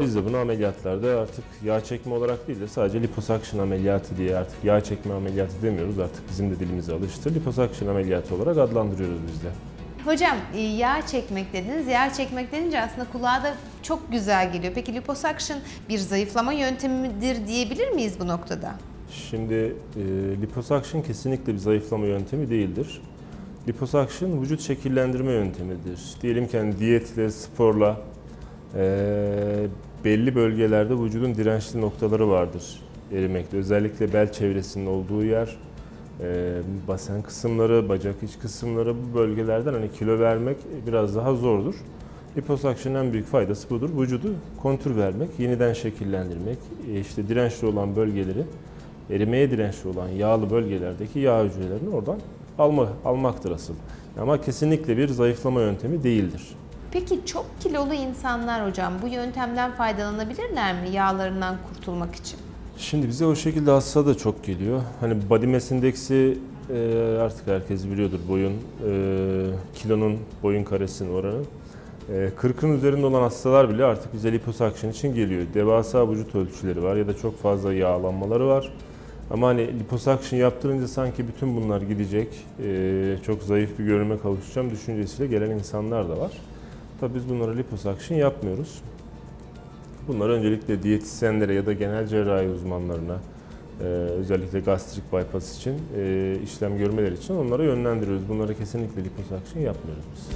biz de bunu ameliyatlarda artık yağ çekme olarak değil de sadece liposuction ameliyatı diye artık yağ çekme ameliyatı demiyoruz. Artık bizim de dilimize alıştı. Liposuction ameliyatı olarak adlandırıyoruz biz de. Hocam e, yağ çekmek dediniz. Yağ çekmek denince aslında kulağa da çok güzel geliyor. Peki liposuction bir zayıflama yöntemidir diyebilir miyiz bu noktada? Şimdi e, liposuction kesinlikle bir zayıflama yöntemi değildir. Liposuction vücut şekillendirme yöntemidir. Diyelim ki hani diyetle, sporla e, belli bölgelerde vücudun dirençli noktaları vardır erimekte. Özellikle bel çevresinin olduğu yer, e, basen kısımları, bacak iç kısımları bu bölgelerden hani kilo vermek biraz daha zordur. Liposuction'ın en büyük faydası budur. Vücudu kontür vermek, yeniden şekillendirmek, e, işte dirençli olan bölgeleri erimeye dirençli olan yağlı bölgelerdeki yağ hücrelerini oradan alma, almaktır asıl. Ama kesinlikle bir zayıflama yöntemi değildir. Peki çok kilolu insanlar hocam bu yöntemden faydalanabilirler mi yağlarından kurtulmak için? Şimdi bize o şekilde hasta da çok geliyor. Hani body mass indeksi e, artık herkes biliyordur boyun, e, kilonun boyun karesinin oranı. E, 40'ın üzerinde olan hastalar bile artık bize liposuction için geliyor. Devasa vücut ölçüleri var ya da çok fazla yağlanmaları var. Ama hani liposuction yaptırınca sanki bütün bunlar gidecek, e, çok zayıf bir görünüme kavuşacağım düşüncesiyle gelen insanlar da var. Tabii biz bunlara liposuction yapmıyoruz. Bunlar öncelikle diyetisyenlere ya da genel cerrahi uzmanlarına, e, özellikle gastrik bypass için, e, işlem görmeleri için onlara yönlendiriyoruz. Bunlara kesinlikle liposuction yapmıyoruz biz.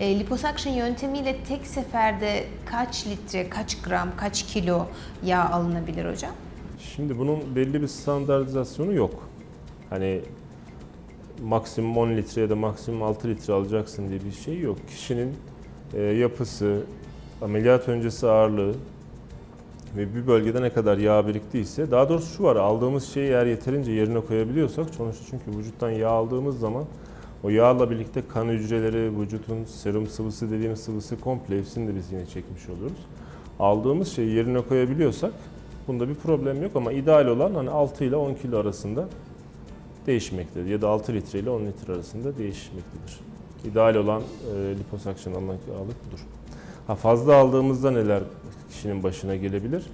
E, liposuction yöntemiyle tek seferde kaç litre, kaç gram, kaç kilo yağ alınabilir hocam? Şimdi bunun belli bir standartizasyonu yok. Hani maksimum 10 litre ya da maksimum 6 litre alacaksın diye bir şey yok. Kişinin e, yapısı, ameliyat öncesi ağırlığı ve bir bölgede ne kadar yağ biriktiyse, daha doğrusu şu var, aldığımız şeyi eğer yeterince yerine koyabiliyorsak, sonuçta çünkü vücuttan yağ aldığımız zaman o yağla birlikte kan hücreleri, vücudun serum sıvısı dediğimiz sıvısı komple hepsini de biz yine çekmiş oluruz. Aldığımız şeyi yerine koyabiliyorsak bunda bir problem yok ama ideal olan hani 6 ile 10 kilo arasında değişmektedir. Ya da 6 litre ile 10 litre arasında değişmektedir. İdeal olan e, liposuction almak budur. Ha, fazla aldığımızda neler kişinin başına gelebilir?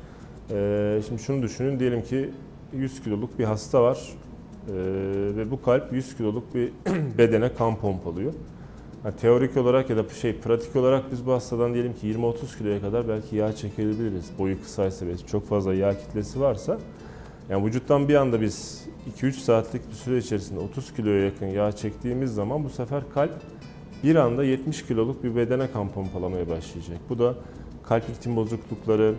E, şimdi şunu düşünün diyelim ki 100 kiloluk bir hasta var e, ve bu kalp 100 kiloluk bir (clears throat) bedene kan pompalıyor. Ha, teorik olarak ya da şey pratik olarak biz bu hastadan diyelim ki 20-30 kiloya kadar belki yağ çekebiliriz. Boyu kısaysa ve çok fazla yağ kitlesi varsa. Yani vücuttan bir anda biz 2-3 saatlik bir süre içerisinde 30 kiloya yakın yağ çektiğimiz zaman bu sefer kalp bir anda 70 kiloluk bir bedene kan pompalamaya başlayacak. Bu da kalp ritim bozuklukları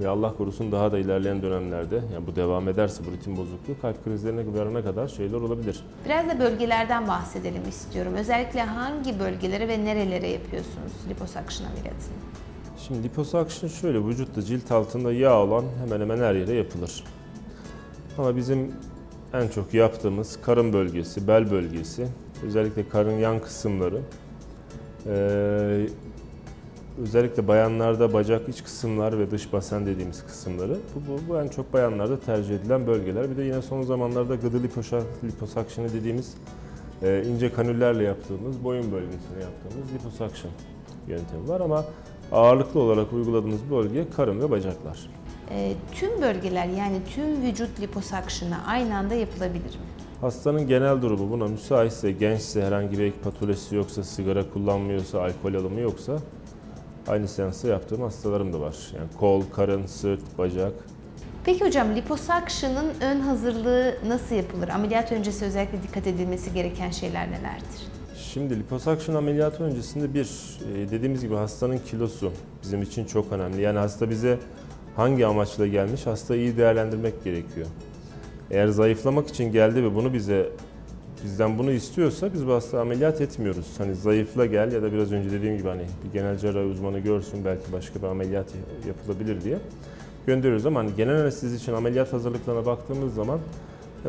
ve Allah korusun daha da ilerleyen dönemlerde yani bu devam ederse bu ritim bozukluğu kalp krizlerine varana kadar şeyler olabilir. Biraz da bölgelerden bahsedelim istiyorum. Özellikle hangi bölgelere ve nerelere yapıyorsunuz liposuction ameliyatını? Şimdi liposuction şöyle vücutta cilt altında yağ olan hemen hemen her yere yapılır. Ama bizim en çok yaptığımız karın bölgesi, bel bölgesi, özellikle karın yan kısımları, eee, özellikle bayanlarda bacak iç kısımlar ve dış basen dediğimiz kısımları. Bu, bu, bu en çok bayanlarda tercih edilen bölgeler. Bir de yine son zamanlarda gıdı liposa- liposuction'ı dediğimiz eee, ince kanüllerle yaptığımız, boyun bölgesine yaptığımız liposuction yöntemi var ama ağırlıklı olarak uyguladığımız bölge karın ve bacaklar. e, tüm bölgeler yani tüm vücut liposuction'ı aynı anda yapılabilir mi? Hastanın genel durumu buna müsaitse, gençse, herhangi bir ek patolojisi yoksa, sigara kullanmıyorsa, alkol alımı yoksa aynı seansta yaptığım hastalarım da var. Yani kol, karın, sırt, bacak. Peki hocam liposuction'ın ön hazırlığı nasıl yapılır? Ameliyat öncesi özellikle dikkat edilmesi gereken şeyler nelerdir? Şimdi liposuction ameliyatı öncesinde bir, e, dediğimiz gibi hastanın kilosu bizim için çok önemli. Yani hasta bize hangi amaçla gelmiş, hastayı iyi değerlendirmek gerekiyor. Eğer zayıflamak için geldi ve bunu bize bizden bunu istiyorsa biz bu hastayı ameliyat etmiyoruz. Hani zayıfla gel ya da biraz önce dediğim gibi hani bir genel cerrahi uzmanı görsün belki başka bir ameliyat yapılabilir diye gönderiyoruz ama hani genel anestezi için ameliyat hazırlıklarına baktığımız zaman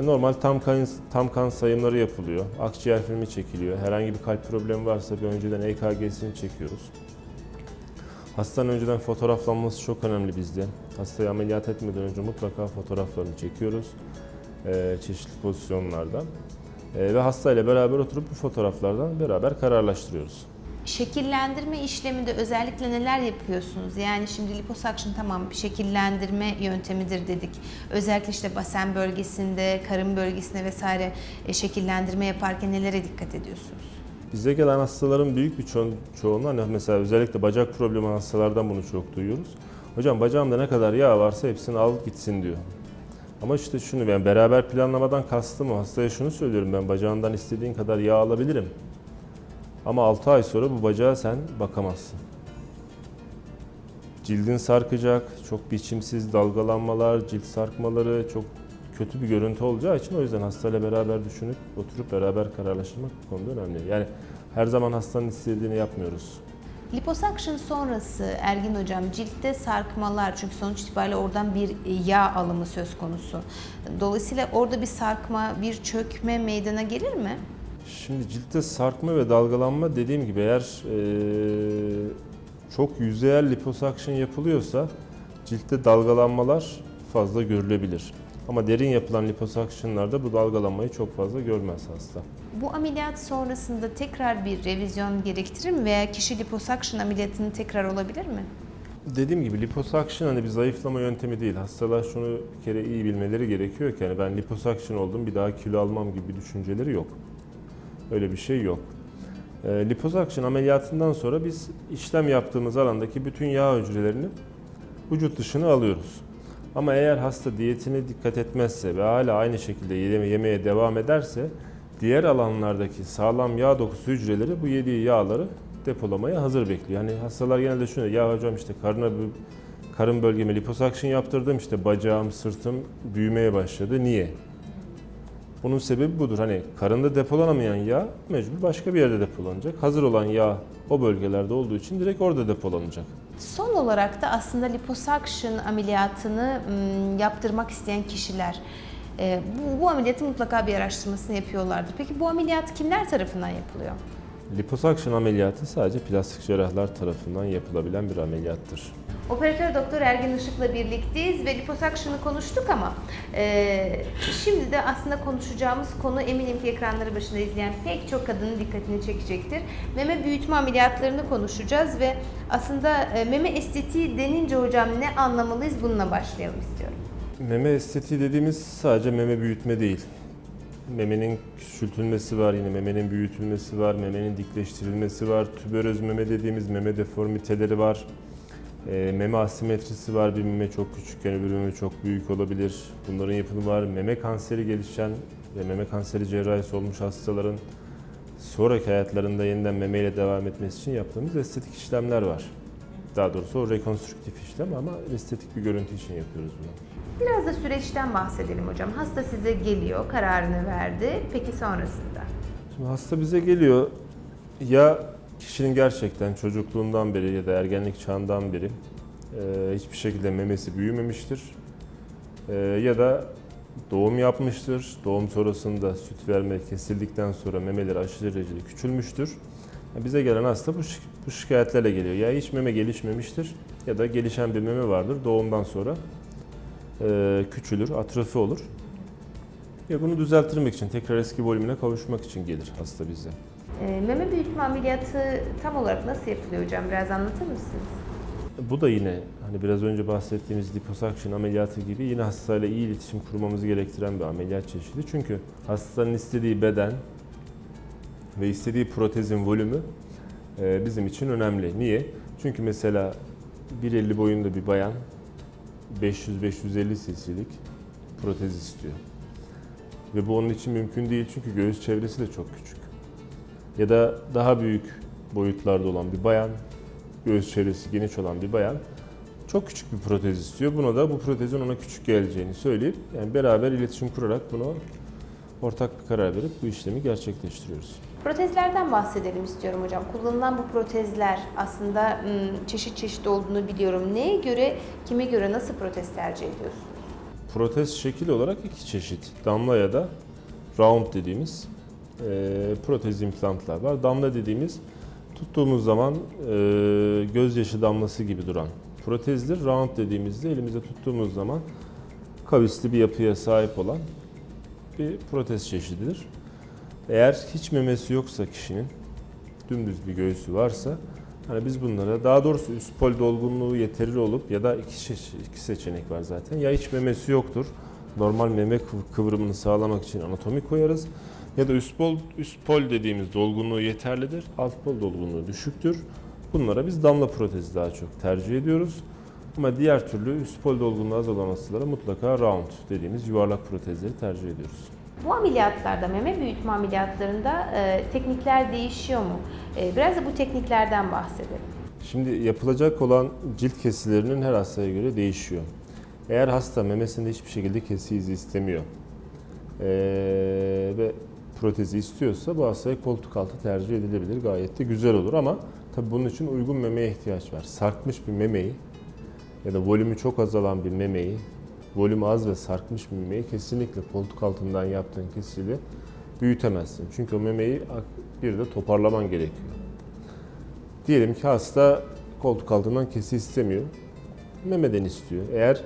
normal tam kan, tam kan sayımları yapılıyor. Akciğer filmi çekiliyor. Herhangi bir kalp problemi varsa bir önceden EKG'sini çekiyoruz. Hastanın önceden fotoğraflanması çok önemli bizde. Hastayı ameliyat etmeden önce mutlaka fotoğraflarını çekiyoruz. e, çeşitli pozisyonlarda. E, ve hastayla beraber oturup bu fotoğraflardan beraber kararlaştırıyoruz. Şekillendirme işleminde özellikle neler yapıyorsunuz? Yani şimdi liposuction tamam bir şekillendirme yöntemidir dedik. Özellikle işte basen bölgesinde, karın bölgesinde vesaire e, şekillendirme yaparken nelere dikkat ediyorsunuz? Bize gelen hastaların büyük bir ço- çoğunluğu, hani mesela özellikle bacak problemi hastalardan bunu çok duyuyoruz. Hocam bacağımda ne kadar yağ varsa hepsini al gitsin diyor. Ama işte şunu ben beraber planlamadan kastım o. Hastaya şunu söylüyorum ben bacağından istediğin kadar yağ alabilirim. Ama 6 ay sonra bu bacağa sen bakamazsın. Cildin sarkacak, çok biçimsiz dalgalanmalar, cilt sarkmaları çok kötü bir görüntü olacağı için o yüzden hastayla beraber düşünüp oturup beraber kararlaştırmak bu konuda önemli. Yani her zaman hastanın istediğini yapmıyoruz. Liposuction sonrası Ergin Hocam ciltte sarkmalar çünkü sonuç itibariyle oradan bir yağ alımı söz konusu. Dolayısıyla orada bir sarkma, bir çökme meydana gelir mi? Şimdi ciltte sarkma ve dalgalanma dediğim gibi eğer eee, çok yüzeyel liposuction yapılıyorsa ciltte dalgalanmalar fazla görülebilir. Ama derin yapılan liposuctionlarda bu dalgalanmayı çok fazla görmez hasta. Bu ameliyat sonrasında tekrar bir revizyon gerektirir mi veya kişi liposuction ameliyatını tekrar olabilir mi? Dediğim gibi liposuction hani bir zayıflama yöntemi değil. Hastalar şunu bir kere iyi bilmeleri gerekiyor ki hani ben liposuction oldum bir daha kilo almam gibi düşünceleri yok. Öyle bir şey yok. E, liposuction ameliyatından sonra biz işlem yaptığımız alandaki bütün yağ hücrelerini vücut dışına alıyoruz. Ama eğer hasta diyetine dikkat etmezse ve hala aynı şekilde yeme- yemeye devam ederse diğer alanlardaki sağlam yağ dokusu hücreleri bu yediği yağları depolamaya hazır bekliyor. Yani hastalar genelde şunu ya hocam işte karına karın bölgeme liposuction yaptırdım işte bacağım, sırtım büyümeye başladı. Niye? Bunun sebebi budur. Hani karında depolanamayan yağ mecbur başka bir yerde depolanacak. Hazır olan yağ o bölgelerde olduğu için direkt orada depolanacak. Son olarak da aslında liposuction ameliyatını yaptırmak isteyen kişiler bu, bu ameliyatın mutlaka bir araştırmasını yapıyorlardır. Peki bu ameliyat kimler tarafından yapılıyor? Liposuction ameliyatı sadece plastik cerrahlar tarafından yapılabilen bir ameliyattır. Operatör Doktor Ergin Işık'la birlikteyiz ve liposuction'ı konuştuk ama e, şimdi de aslında konuşacağımız konu eminim ki ekranları başında izleyen pek çok kadının dikkatini çekecektir. Meme büyütme ameliyatlarını konuşacağız ve aslında e, meme estetiği denince hocam ne anlamalıyız bununla başlayalım istiyorum. Meme estetiği dediğimiz sadece meme büyütme değil. Memenin küçültülmesi var, yine memenin büyütülmesi var, memenin dikleştirilmesi var, tüberöz meme dediğimiz meme deformiteleri var. E, meme asimetrisi var, bir meme çok küçükken öbür meme çok büyük olabilir. Bunların yapımı var. Meme kanseri gelişen ve meme kanseri cerrahisi olmuş hastaların sonraki hayatlarında yeniden memeyle devam etmesi için yaptığımız estetik işlemler var. Daha doğrusu o rekonstrüktif işlem ama estetik bir görüntü için yapıyoruz bunu. Biraz da süreçten bahsedelim hocam. Hasta size geliyor, kararını verdi. Peki sonrasında? Şimdi hasta bize geliyor ya kişinin gerçekten çocukluğundan beri ya da ergenlik çağından beri e, hiçbir şekilde memesi büyümemiştir. E, ya da doğum yapmıştır. Doğum sonrasında süt verme kesildikten sonra memeleri aşırı derecede küçülmüştür. Bize gelen hasta bu, bu şikayetlerle geliyor. Ya hiç meme gelişmemiştir ya da gelişen bir meme vardır doğumdan sonra e, küçülür, atrofi olur. Ya bunu düzelttirmek için, tekrar eski volümüne kavuşmak için gelir hasta bize. E, meme büyütme ameliyatı tam olarak nasıl yapılıyor hocam? Biraz anlatır mısınız? Bu da yine hani biraz önce bahsettiğimiz liposuction ameliyatı gibi yine hastayla iyi iletişim kurmamızı gerektiren bir ameliyat çeşidi. Çünkü hastanın istediği beden ve istediği protezin volümü e, bizim için önemli. Niye? Çünkü mesela 1.50 boyunda bir bayan 500-550 cc'lik protez istiyor. Ve bu onun için mümkün değil çünkü göğüs çevresi de çok küçük. Ya da daha büyük boyutlarda olan bir bayan, göğüs çevresi geniş olan bir bayan çok küçük bir protez istiyor. Buna da bu protezin ona küçük geleceğini söyleyip yani beraber iletişim kurarak bunu ortak karar verip bu işlemi gerçekleştiriyoruz. Protezlerden bahsedelim istiyorum hocam. Kullanılan bu protezler aslında çeşit çeşit olduğunu biliyorum. Neye göre, kime göre nasıl protez tercih ediyorsunuz? Protez şekil olarak iki çeşit. Damla ya da round dediğimiz e, protez implantlar var. Damla dediğimiz tuttuğumuz zaman e, gözyaşı damlası gibi duran protezdir. Round dediğimizde elimizde tuttuğumuz zaman kavisli bir yapıya sahip olan bir protez çeşididir. Eğer hiç memesi yoksa kişinin, dümdüz bir göğsü varsa Hani biz bunlara daha doğrusu üst pol dolgunluğu yeterli olup ya da iki, iki seçenek var zaten. Ya hiç memesi yoktur. Normal meme kıv- kıvrımını sağlamak için anatomi koyarız. Ya da üst pol, üst pol dediğimiz dolgunluğu yeterlidir. Alt pol dolgunluğu düşüktür. Bunlara biz damla protezi daha çok tercih ediyoruz. Ama diğer türlü üst pol dolgunluğu az olan hastalara mutlaka round dediğimiz yuvarlak protezleri tercih ediyoruz. Bu ameliyatlarda, meme büyütme ameliyatlarında e, teknikler değişiyor mu? E, biraz da bu tekniklerden bahsedelim. Şimdi yapılacak olan cilt kesilerinin her hastaya göre değişiyor. Eğer hasta memesinde hiçbir şekilde kesi izi istemiyor eee, ve protezi istiyorsa bu hastaya koltuk altı tercih edilebilir. Gayet de güzel olur ama tabii bunun için uygun memeye ihtiyaç var. Sarkmış bir memeyi ya da volümü çok azalan bir memeyi, volümü az ve sarkmış bir memeyi kesinlikle koltuk altından yaptığın kesiyle büyütemezsin. Çünkü o memeyi bir de toparlaman gerekiyor. Diyelim ki hasta koltuk altından kesi istemiyor. Memeden istiyor. Eğer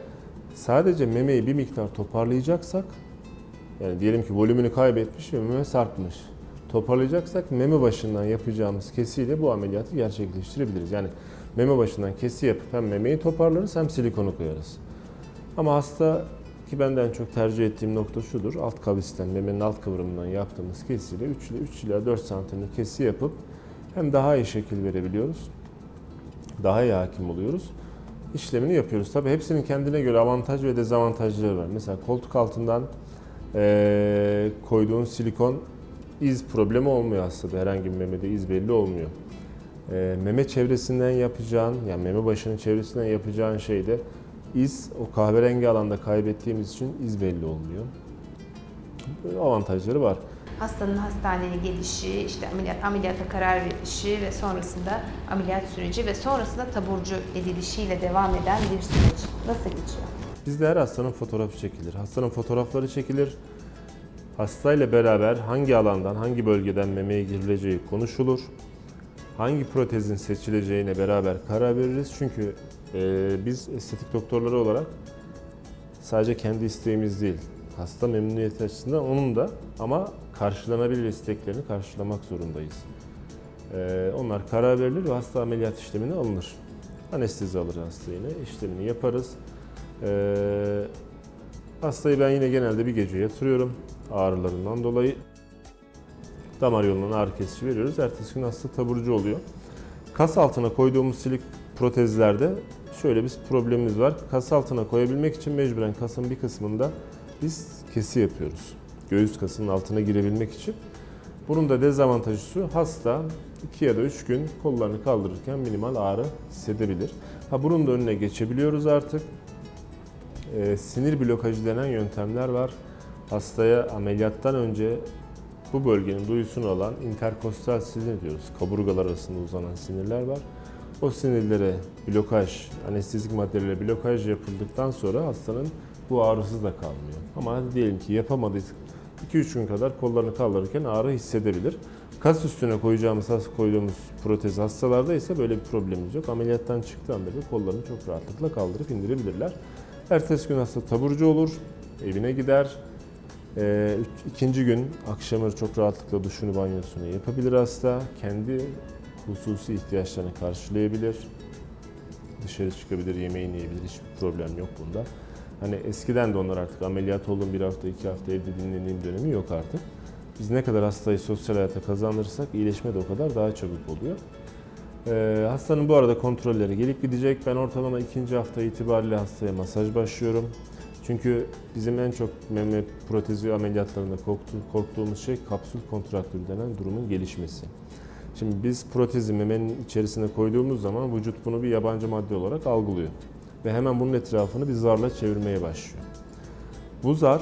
sadece memeyi bir miktar toparlayacaksak, yani diyelim ki volümünü kaybetmiş ve meme sarkmış. Toparlayacaksak meme başından yapacağımız kesiyle bu ameliyatı gerçekleştirebiliriz. Yani meme başından kesi yapıp hem memeyi toparlarız hem silikonu koyarız. Ama hasta ki benden çok tercih ettiğim nokta şudur. Alt kavisten, memenin alt kıvrımından yaptığımız kesiyle 3 ile 3 ila 4 santimlik kesi yapıp hem daha iyi şekil verebiliyoruz, daha iyi hakim oluyoruz. İşlemini yapıyoruz. Tabii hepsinin kendine göre avantaj ve dezavantajları var. Mesela koltuk altından eee, koyduğun silikon iz problemi olmuyor hastada. Herhangi bir memede iz belli olmuyor. Eee, meme çevresinden yapacağın, yani meme başının çevresinden yapacağın şeyde iz o kahverengi alanda kaybettiğimiz için iz belli olmuyor. Böyle avantajları var. Hastanın hastaneye gelişi, işte ameliyat, ameliyata karar verişi ve sonrasında ameliyat süreci ve sonrasında taburcu edilişiyle devam eden bir süreç. Nasıl geçiyor? Bizde her hastanın fotoğrafı çekilir. Hastanın fotoğrafları çekilir. Hastayla beraber hangi alandan, hangi bölgeden memeye girileceği konuşulur. Hangi protezin seçileceğine beraber karar veririz. Çünkü e, biz estetik doktorları olarak sadece kendi isteğimiz değil, hasta memnuniyeti açısından onun da ama karşılanabilir isteklerini karşılamak zorundayız. E, onlar karar verilir ve hasta ameliyat işlemine alınır. Anestezi alır hasta yine, işlemini yaparız. Ee, hastayı ben yine genelde bir gece yatırıyorum ağrılarından dolayı. Damar yolundan ağrı kesici veriyoruz. Ertesi gün hasta taburcu oluyor. Kas altına koyduğumuz silik protezlerde şöyle bir problemimiz var. Kas altına koyabilmek için mecburen kasın bir kısmında biz kesi yapıyoruz. Göğüs kasının altına girebilmek için. Bunun da dezavantajı şu, hasta 2 ya da 3 gün kollarını kaldırırken minimal ağrı hissedebilir. Ha bunun da önüne geçebiliyoruz artık. Ee, sinir blokajı denen yöntemler var. Hastaya ameliyattan önce bu bölgenin duyusunu alan interkostal sinir diyoruz. Kaburgalar arasında uzanan sinirler var. O sinirlere blokaj, anestezik maddelerle blokaj yapıldıktan sonra hastanın bu ağrısı da kalmıyor. Ama hadi diyelim ki yapamadıysak 2-3 gün kadar kollarını kaldırırken ağrı hissedebilir. Kas üstüne koyacağımız, has- koyduğumuz protez hastalarda ise böyle bir problemimiz yok. Ameliyattan çıktığı beri kollarını çok rahatlıkla kaldırıp indirebilirler. Ertesi gün hasta taburcu olur, evine gider. Üç- ikinci gün akşamı çok rahatlıkla duşunu banyosunu yapabilir hasta. Kendi hususi ihtiyaçlarını karşılayabilir. dışarı çıkabilir, yemeğini yiyebilir. Hiçbir problem yok bunda. Hani eskiden de onlar artık ameliyat oldum bir hafta, iki hafta evde dinleneyim dönemi yok artık. Biz ne kadar hastayı sosyal hayata kazandırırsak iyileşme de o kadar daha çabuk oluyor. Ee, hastanın bu arada kontrolleri gelip gidecek. Ben ortalama ikinci hafta itibariyle hastaya masaj başlıyorum. Çünkü bizim en çok meme protezi ameliyatlarında korktu- korktuğumuz şey kapsül kontraktürü denen durumun gelişmesi. Şimdi biz protezi memenin içerisine koyduğumuz zaman vücut bunu bir yabancı madde olarak algılıyor. Ve hemen bunun etrafını bir zarla çevirmeye başlıyor. Bu zar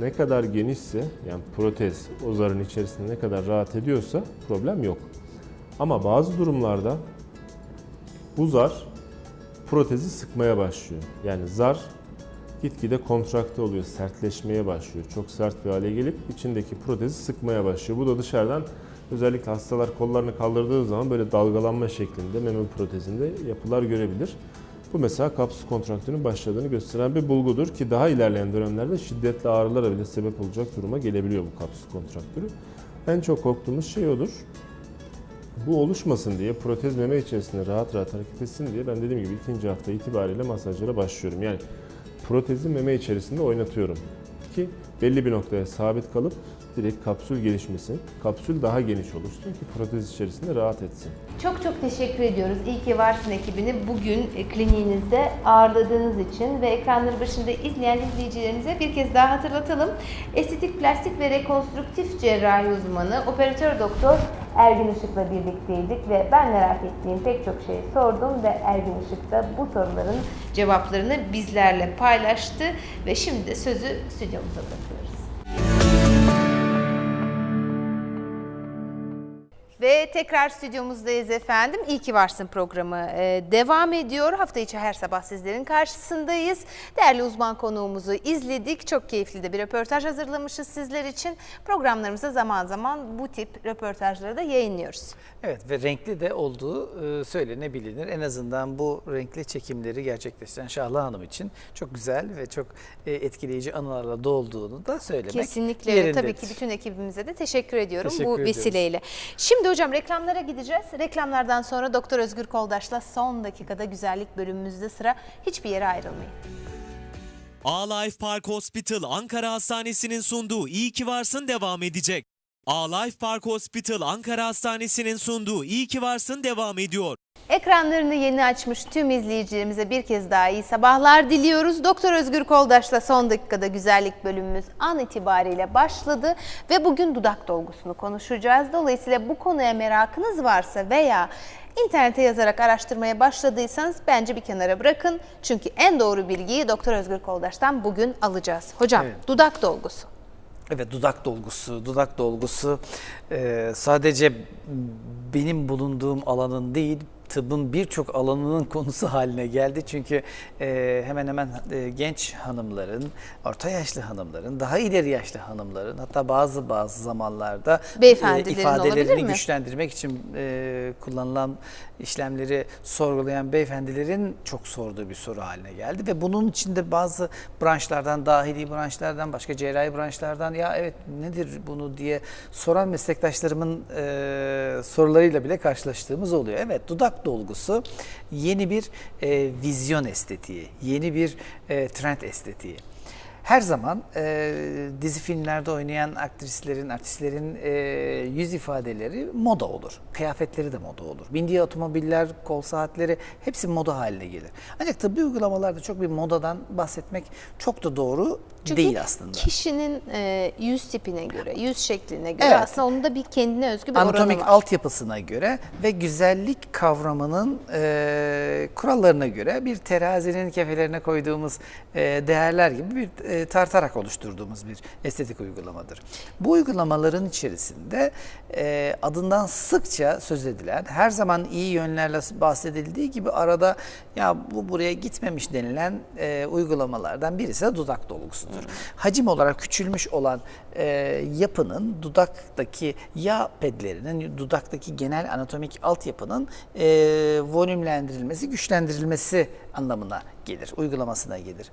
ne kadar genişse yani protez o zarın içerisinde ne kadar rahat ediyorsa problem yok. Ama bazı durumlarda bu zar protezi sıkmaya başlıyor. Yani zar gitgide kontrakte oluyor, sertleşmeye başlıyor. Çok sert bir hale gelip içindeki protezi sıkmaya başlıyor. Bu da dışarıdan özellikle hastalar kollarını kaldırdığı zaman böyle dalgalanma şeklinde meme protezinde yapılar görebilir. Bu mesela kapsül kontraktörünün başladığını gösteren bir bulgudur ki daha ilerleyen dönemlerde şiddetli ağrılara bile sebep olacak duruma gelebiliyor bu kapsül kontraktörü. En çok korktuğumuz şey odur. Bu oluşmasın diye protez meme içerisinde rahat rahat hareket etsin diye ben dediğim gibi ikinci hafta itibariyle masajlara başlıyorum. Yani protezi meme içerisinde oynatıyorum. Ki belli bir noktaya sabit kalıp direkt kapsül gelişmesin. Kapsül daha geniş oluşsun ki protez içerisinde rahat etsin. Çok çok teşekkür ediyoruz. İyi ki varsın ekibini bugün e, kliniğinizde ağırladığınız için ve ekranları başında izleyen izleyicilerimize bir kez daha hatırlatalım. Estetik, plastik ve rekonstrüktif cerrahi uzmanı operatör doktor Ergin Işık'la birlikteydik ve ben merak ettiğim pek çok şeyi sordum ve Ergin Işık da bu soruların cevaplarını bizlerle paylaştı ve şimdi sözü stüdyomuza bırakıyoruz. Ve tekrar stüdyomuzdayız efendim. İyi ki varsın programı e, devam ediyor. Hafta içi her sabah sizlerin karşısındayız. Değerli uzman konuğumuzu izledik. Çok keyifli de bir röportaj hazırlamışız sizler için. Programlarımızda zaman zaman bu tip röportajları da yayınlıyoruz. Evet ve renkli de olduğu e, söylenebilir. En azından bu renkli çekimleri gerçekleştiren Şahla Hanım için çok güzel ve çok e, etkileyici anılarla dolduğunu da söylemek Kesinlikle öyle. Tabii yerindedir. ki bütün ekibimize de teşekkür ediyorum Teşekkür bu ediyoruz. vesileyle. Şimdi hocam reklamlara gideceğiz. Reklamlardan sonra Doktor Özgür Koldaş'la son dakikada güzellik bölümümüzde sıra. Hiçbir yere ayrılmayın. A-Life Park Hospital Ankara Hastanesi'nin sunduğu İyi ki varsın devam edecek. A-Life Park Hospital Ankara Hastanesi'nin sunduğu İyi ki varsın devam ediyor. Ekranlarını yeni açmış tüm izleyicilerimize bir kez daha iyi sabahlar diliyoruz. Doktor Özgür Koldaş'la son dakikada güzellik bölümümüz an itibariyle başladı ve bugün dudak dolgusunu konuşacağız. Dolayısıyla bu konuya merakınız varsa veya internete yazarak araştırmaya başladıysanız bence bir kenara bırakın. Çünkü en doğru bilgiyi Doktor Özgür Koldaş'tan bugün alacağız. Hocam Evet. dudak dolgusu. Evet dudak dolgusu, dudak dolgusu e, sadece benim bulunduğum alanın değil tıbbın birçok alanının (laughs) konusu haline geldi. Çünkü e, hemen hemen e, genç hanımların, orta yaşlı hanımların, daha ileri yaşlı hanımların hatta bazı bazı zamanlarda e, ifadelerini güçlendirmek için e, kullanılan işlemleri sorgulayan beyefendilerin çok sorduğu bir soru haline geldi ve bunun içinde bazı branşlardan, dahili branşlardan, başka cerrahi branşlardan ya evet nedir bunu diye soran meslektaşlarımın e, sorularıyla bile karşılaştığımız oluyor. Evet dudak dolgusu yeni bir e, vizyon estetiği, yeni bir e, trend estetiği. Her zaman e, dizi filmlerde oynayan aktrislerin, artistlerin e, yüz ifadeleri moda olur. Kıyafetleri de moda olur. Bindiği otomobiller, kol saatleri hepsi moda haline gelir. Ancak tıbbi uygulamalarda çok bir modadan bahsetmek çok da doğru Çünkü değil aslında. kişinin e, yüz tipine göre, yüz şekline göre Evet. aslında onun da bir kendine özgü bir oranı Anatomik var. altyapısına göre ve güzellik kavramının e, kurallarına göre bir terazinin kefelerine koyduğumuz e, değerler gibi bir e, tartarak oluşturduğumuz bir estetik uygulamadır. Bu uygulamaların içerisinde e, adından sıkça söz edilen, her zaman iyi yönlerle bahsedildiği gibi arada ya bu buraya gitmemiş denilen e, uygulamalardan birisi de dudak dolgusudur. Hacim olarak küçülmüş olan e, yapının dudaktaki yağ pedlerinin, dudaktaki genel anatomik altyapının e, volümlendirilmesi, güçlendirilmesi anlamına gelir, uygulamasına gelir.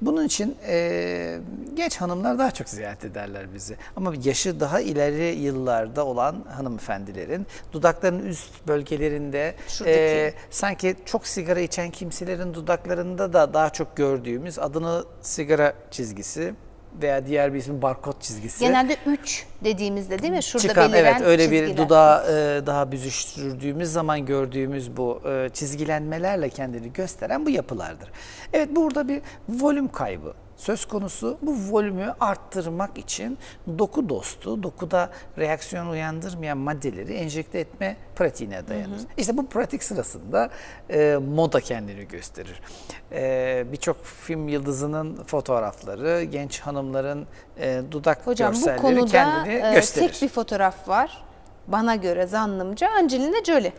Bunun için e, genç hanımlar daha çok ziyaret ederler bizi. Ama yaşı daha ileri yıllarda olan hanımefendilerin dudaklarının üst bölgelerinde Şuradaki. e, sanki çok sigara içen kimselerin dudaklarında da daha çok gördüğümüz adını sigara çizgisi veya diğer bir ismi barkod çizgisi. Genelde 3 dediğimizde değil mi? Şurada Çıkan beliren evet öyle bir çizgiler. dudağı e, daha büzüştürdüğümüz zaman gördüğümüz bu e, çizgilenmelerle kendini gösteren bu yapılardır. Evet burada bir volüm kaybı söz konusu. Bu volümü arttırmak için doku dostu, dokuda reaksiyon uyandırmayan maddeleri enjekte etme pratiğine dayanır. İşte bu pratik sırasında e, moda kendini gösterir. E, Birçok film yıldızının fotoğrafları, genç hanımların e, dudak Hocam bu görselleri konuda kendini e, gösterir. tek bir fotoğraf var. Bana göre zannımca Angelina Jolie.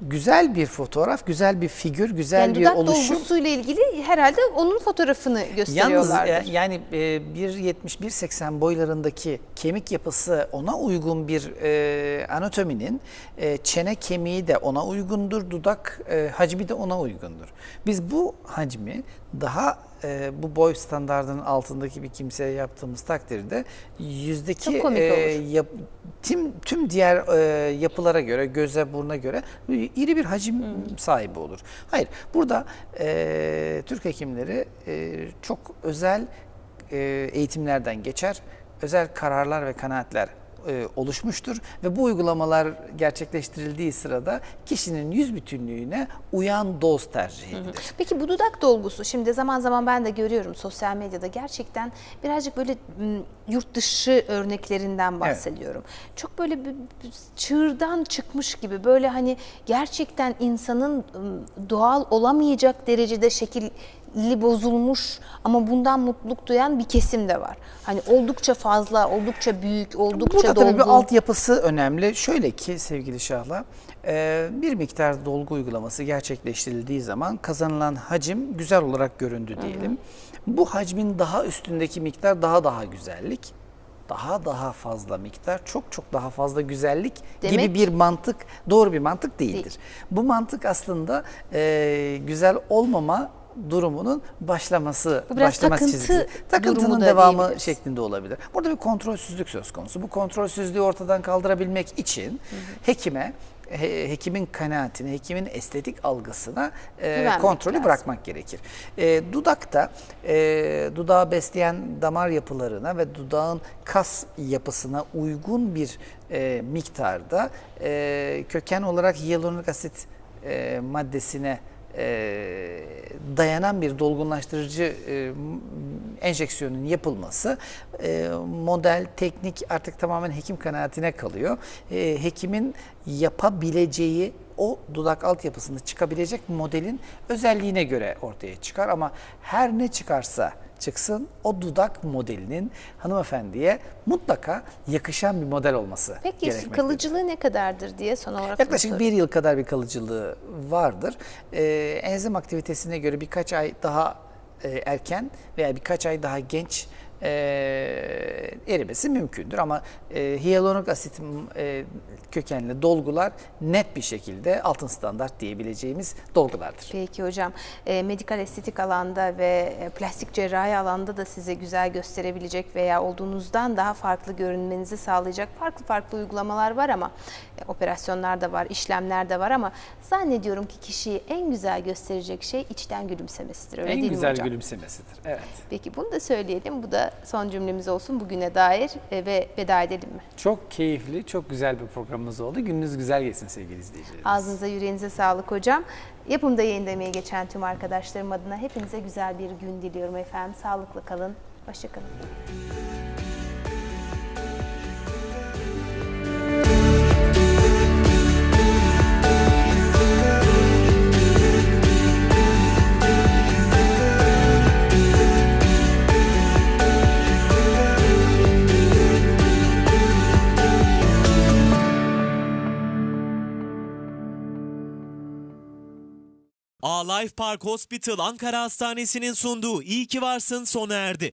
Güzel bir fotoğraf, güzel bir figür, güzel Yani bir dudak oluşum. dolgusuyla ilgili herhalde onun fotoğrafını Yalnız gösteriyorlardır. e, yani e, 1.70-1.80 boylarındaki kemik yapısı ona uygun bir e, anatominin e, çene kemiği de ona uygundur, dudak e, hacmi de ona uygundur. Biz bu hacmi daha e, bu boy standardının altındaki bir kimseye yaptığımız takdirde yüzdeki e, yap- tüm tüm diğer e, yapılara göre, göze, buruna göre iri bir hacim Hmm. sahibi olur. Hayır, burada e, Türk hekimleri e, çok özel e, eğitimlerden geçer, özel kararlar ve kanaatler e, oluşmuştur ve bu uygulamalar gerçekleştirildiği sırada kişinin yüz bütünlüğüne uyan doz tercih edilir. Peki bu dudak dolgusu şimdi zaman zaman ben de görüyorum sosyal medyada gerçekten birazcık böyle yurt dışı örneklerinden bahsediyorum. Çok böyle bir, çığırdan çıkmış gibi böyle hani gerçekten insanın doğal olamayacak derecede şekilli bozulmuş ama bundan mutluluk duyan bir kesim de var. Hani oldukça fazla, oldukça büyük, oldukça Burada dolgu. tabii bir altyapısı önemli. Şöyle ki sevgili Şahla, e, bir miktar dolgu uygulaması gerçekleştirildiği zaman kazanılan hacim güzel olarak göründü diyelim. Bu hacmin daha üstündeki miktar daha daha güzellik. Daha daha fazla miktar, çok çok daha fazla güzellik Demek- gibi bir mantık, doğru bir mantık değildir. Değil. Bu mantık aslında e, güzel olmama durumunun başlaması, Bu biraz başlama takıntı çizgisi. Takıntının da devamı şeklinde olabilir. Burada bir kontrolsüzlük söz konusu. Bu kontrolsüzlüğü ortadan kaldırabilmek için hekime he- hekimin kanaatine, hekimin estetik algısına e, Güvenmek kontrolü lazım. bırakmak gerekir. E, dudakta e, dudağı besleyen damar yapılarına ve dudağın kas yapısına uygun bir e, miktarda e, köken olarak hyaluronik asit e, maddesine e, dayanan bir dolgunlaştırıcı e, enjeksiyonun yapılması e, model, teknik artık tamamen hekim kanaatine kalıyor. E, hekimin yapabileceği o dudak altyapısında çıkabilecek modelin özelliğine göre ortaya çıkar. Ama her ne çıkarsa çıksın o dudak modelinin hanımefendiye mutlaka yakışan bir model olması Peki kalıcılığı ne kadardır diye son olarak Yaklaşık bir yıl kadar bir kalıcılığı vardır. Ee, enzim aktivitesine göre birkaç ay daha e, erken veya birkaç ay daha genç e, erimesi mümkündür. Ama e, hyaluronik asit e, kökenli dolgular net bir şekilde altın standart diyebileceğimiz dolgulardır. Peki hocam, e, medikal estetik alanda ve e, plastik cerrahi alanda da size güzel gösterebilecek veya olduğunuzdan daha farklı görünmenizi sağlayacak farklı farklı uygulamalar var ama e, operasyonlar da var, işlemler de var ama zannediyorum ki kişiyi en güzel gösterecek şey içten gülümsemesidir. Öyle en değil mi güzel hocam? gülümsemesidir. Evet. Peki bunu da söyleyelim. Bu da son cümlemiz olsun bugüne dair e, ve veda edelim mi? Çok keyifli, çok güzel bir programımız oldu. Gününüz güzel geçsin sevgili izleyicilerimiz. Ağzınıza yüreğinize sağlık hocam. Yapımda yayın demeye geçen tüm arkadaşlarım adına hepinize güzel bir gün diliyorum efendim. Sağlıklı kalın. Hoşçakalın. A Life Park Hospital Ankara Hastanesi'nin sunduğu İyi ki varsın sona erdi.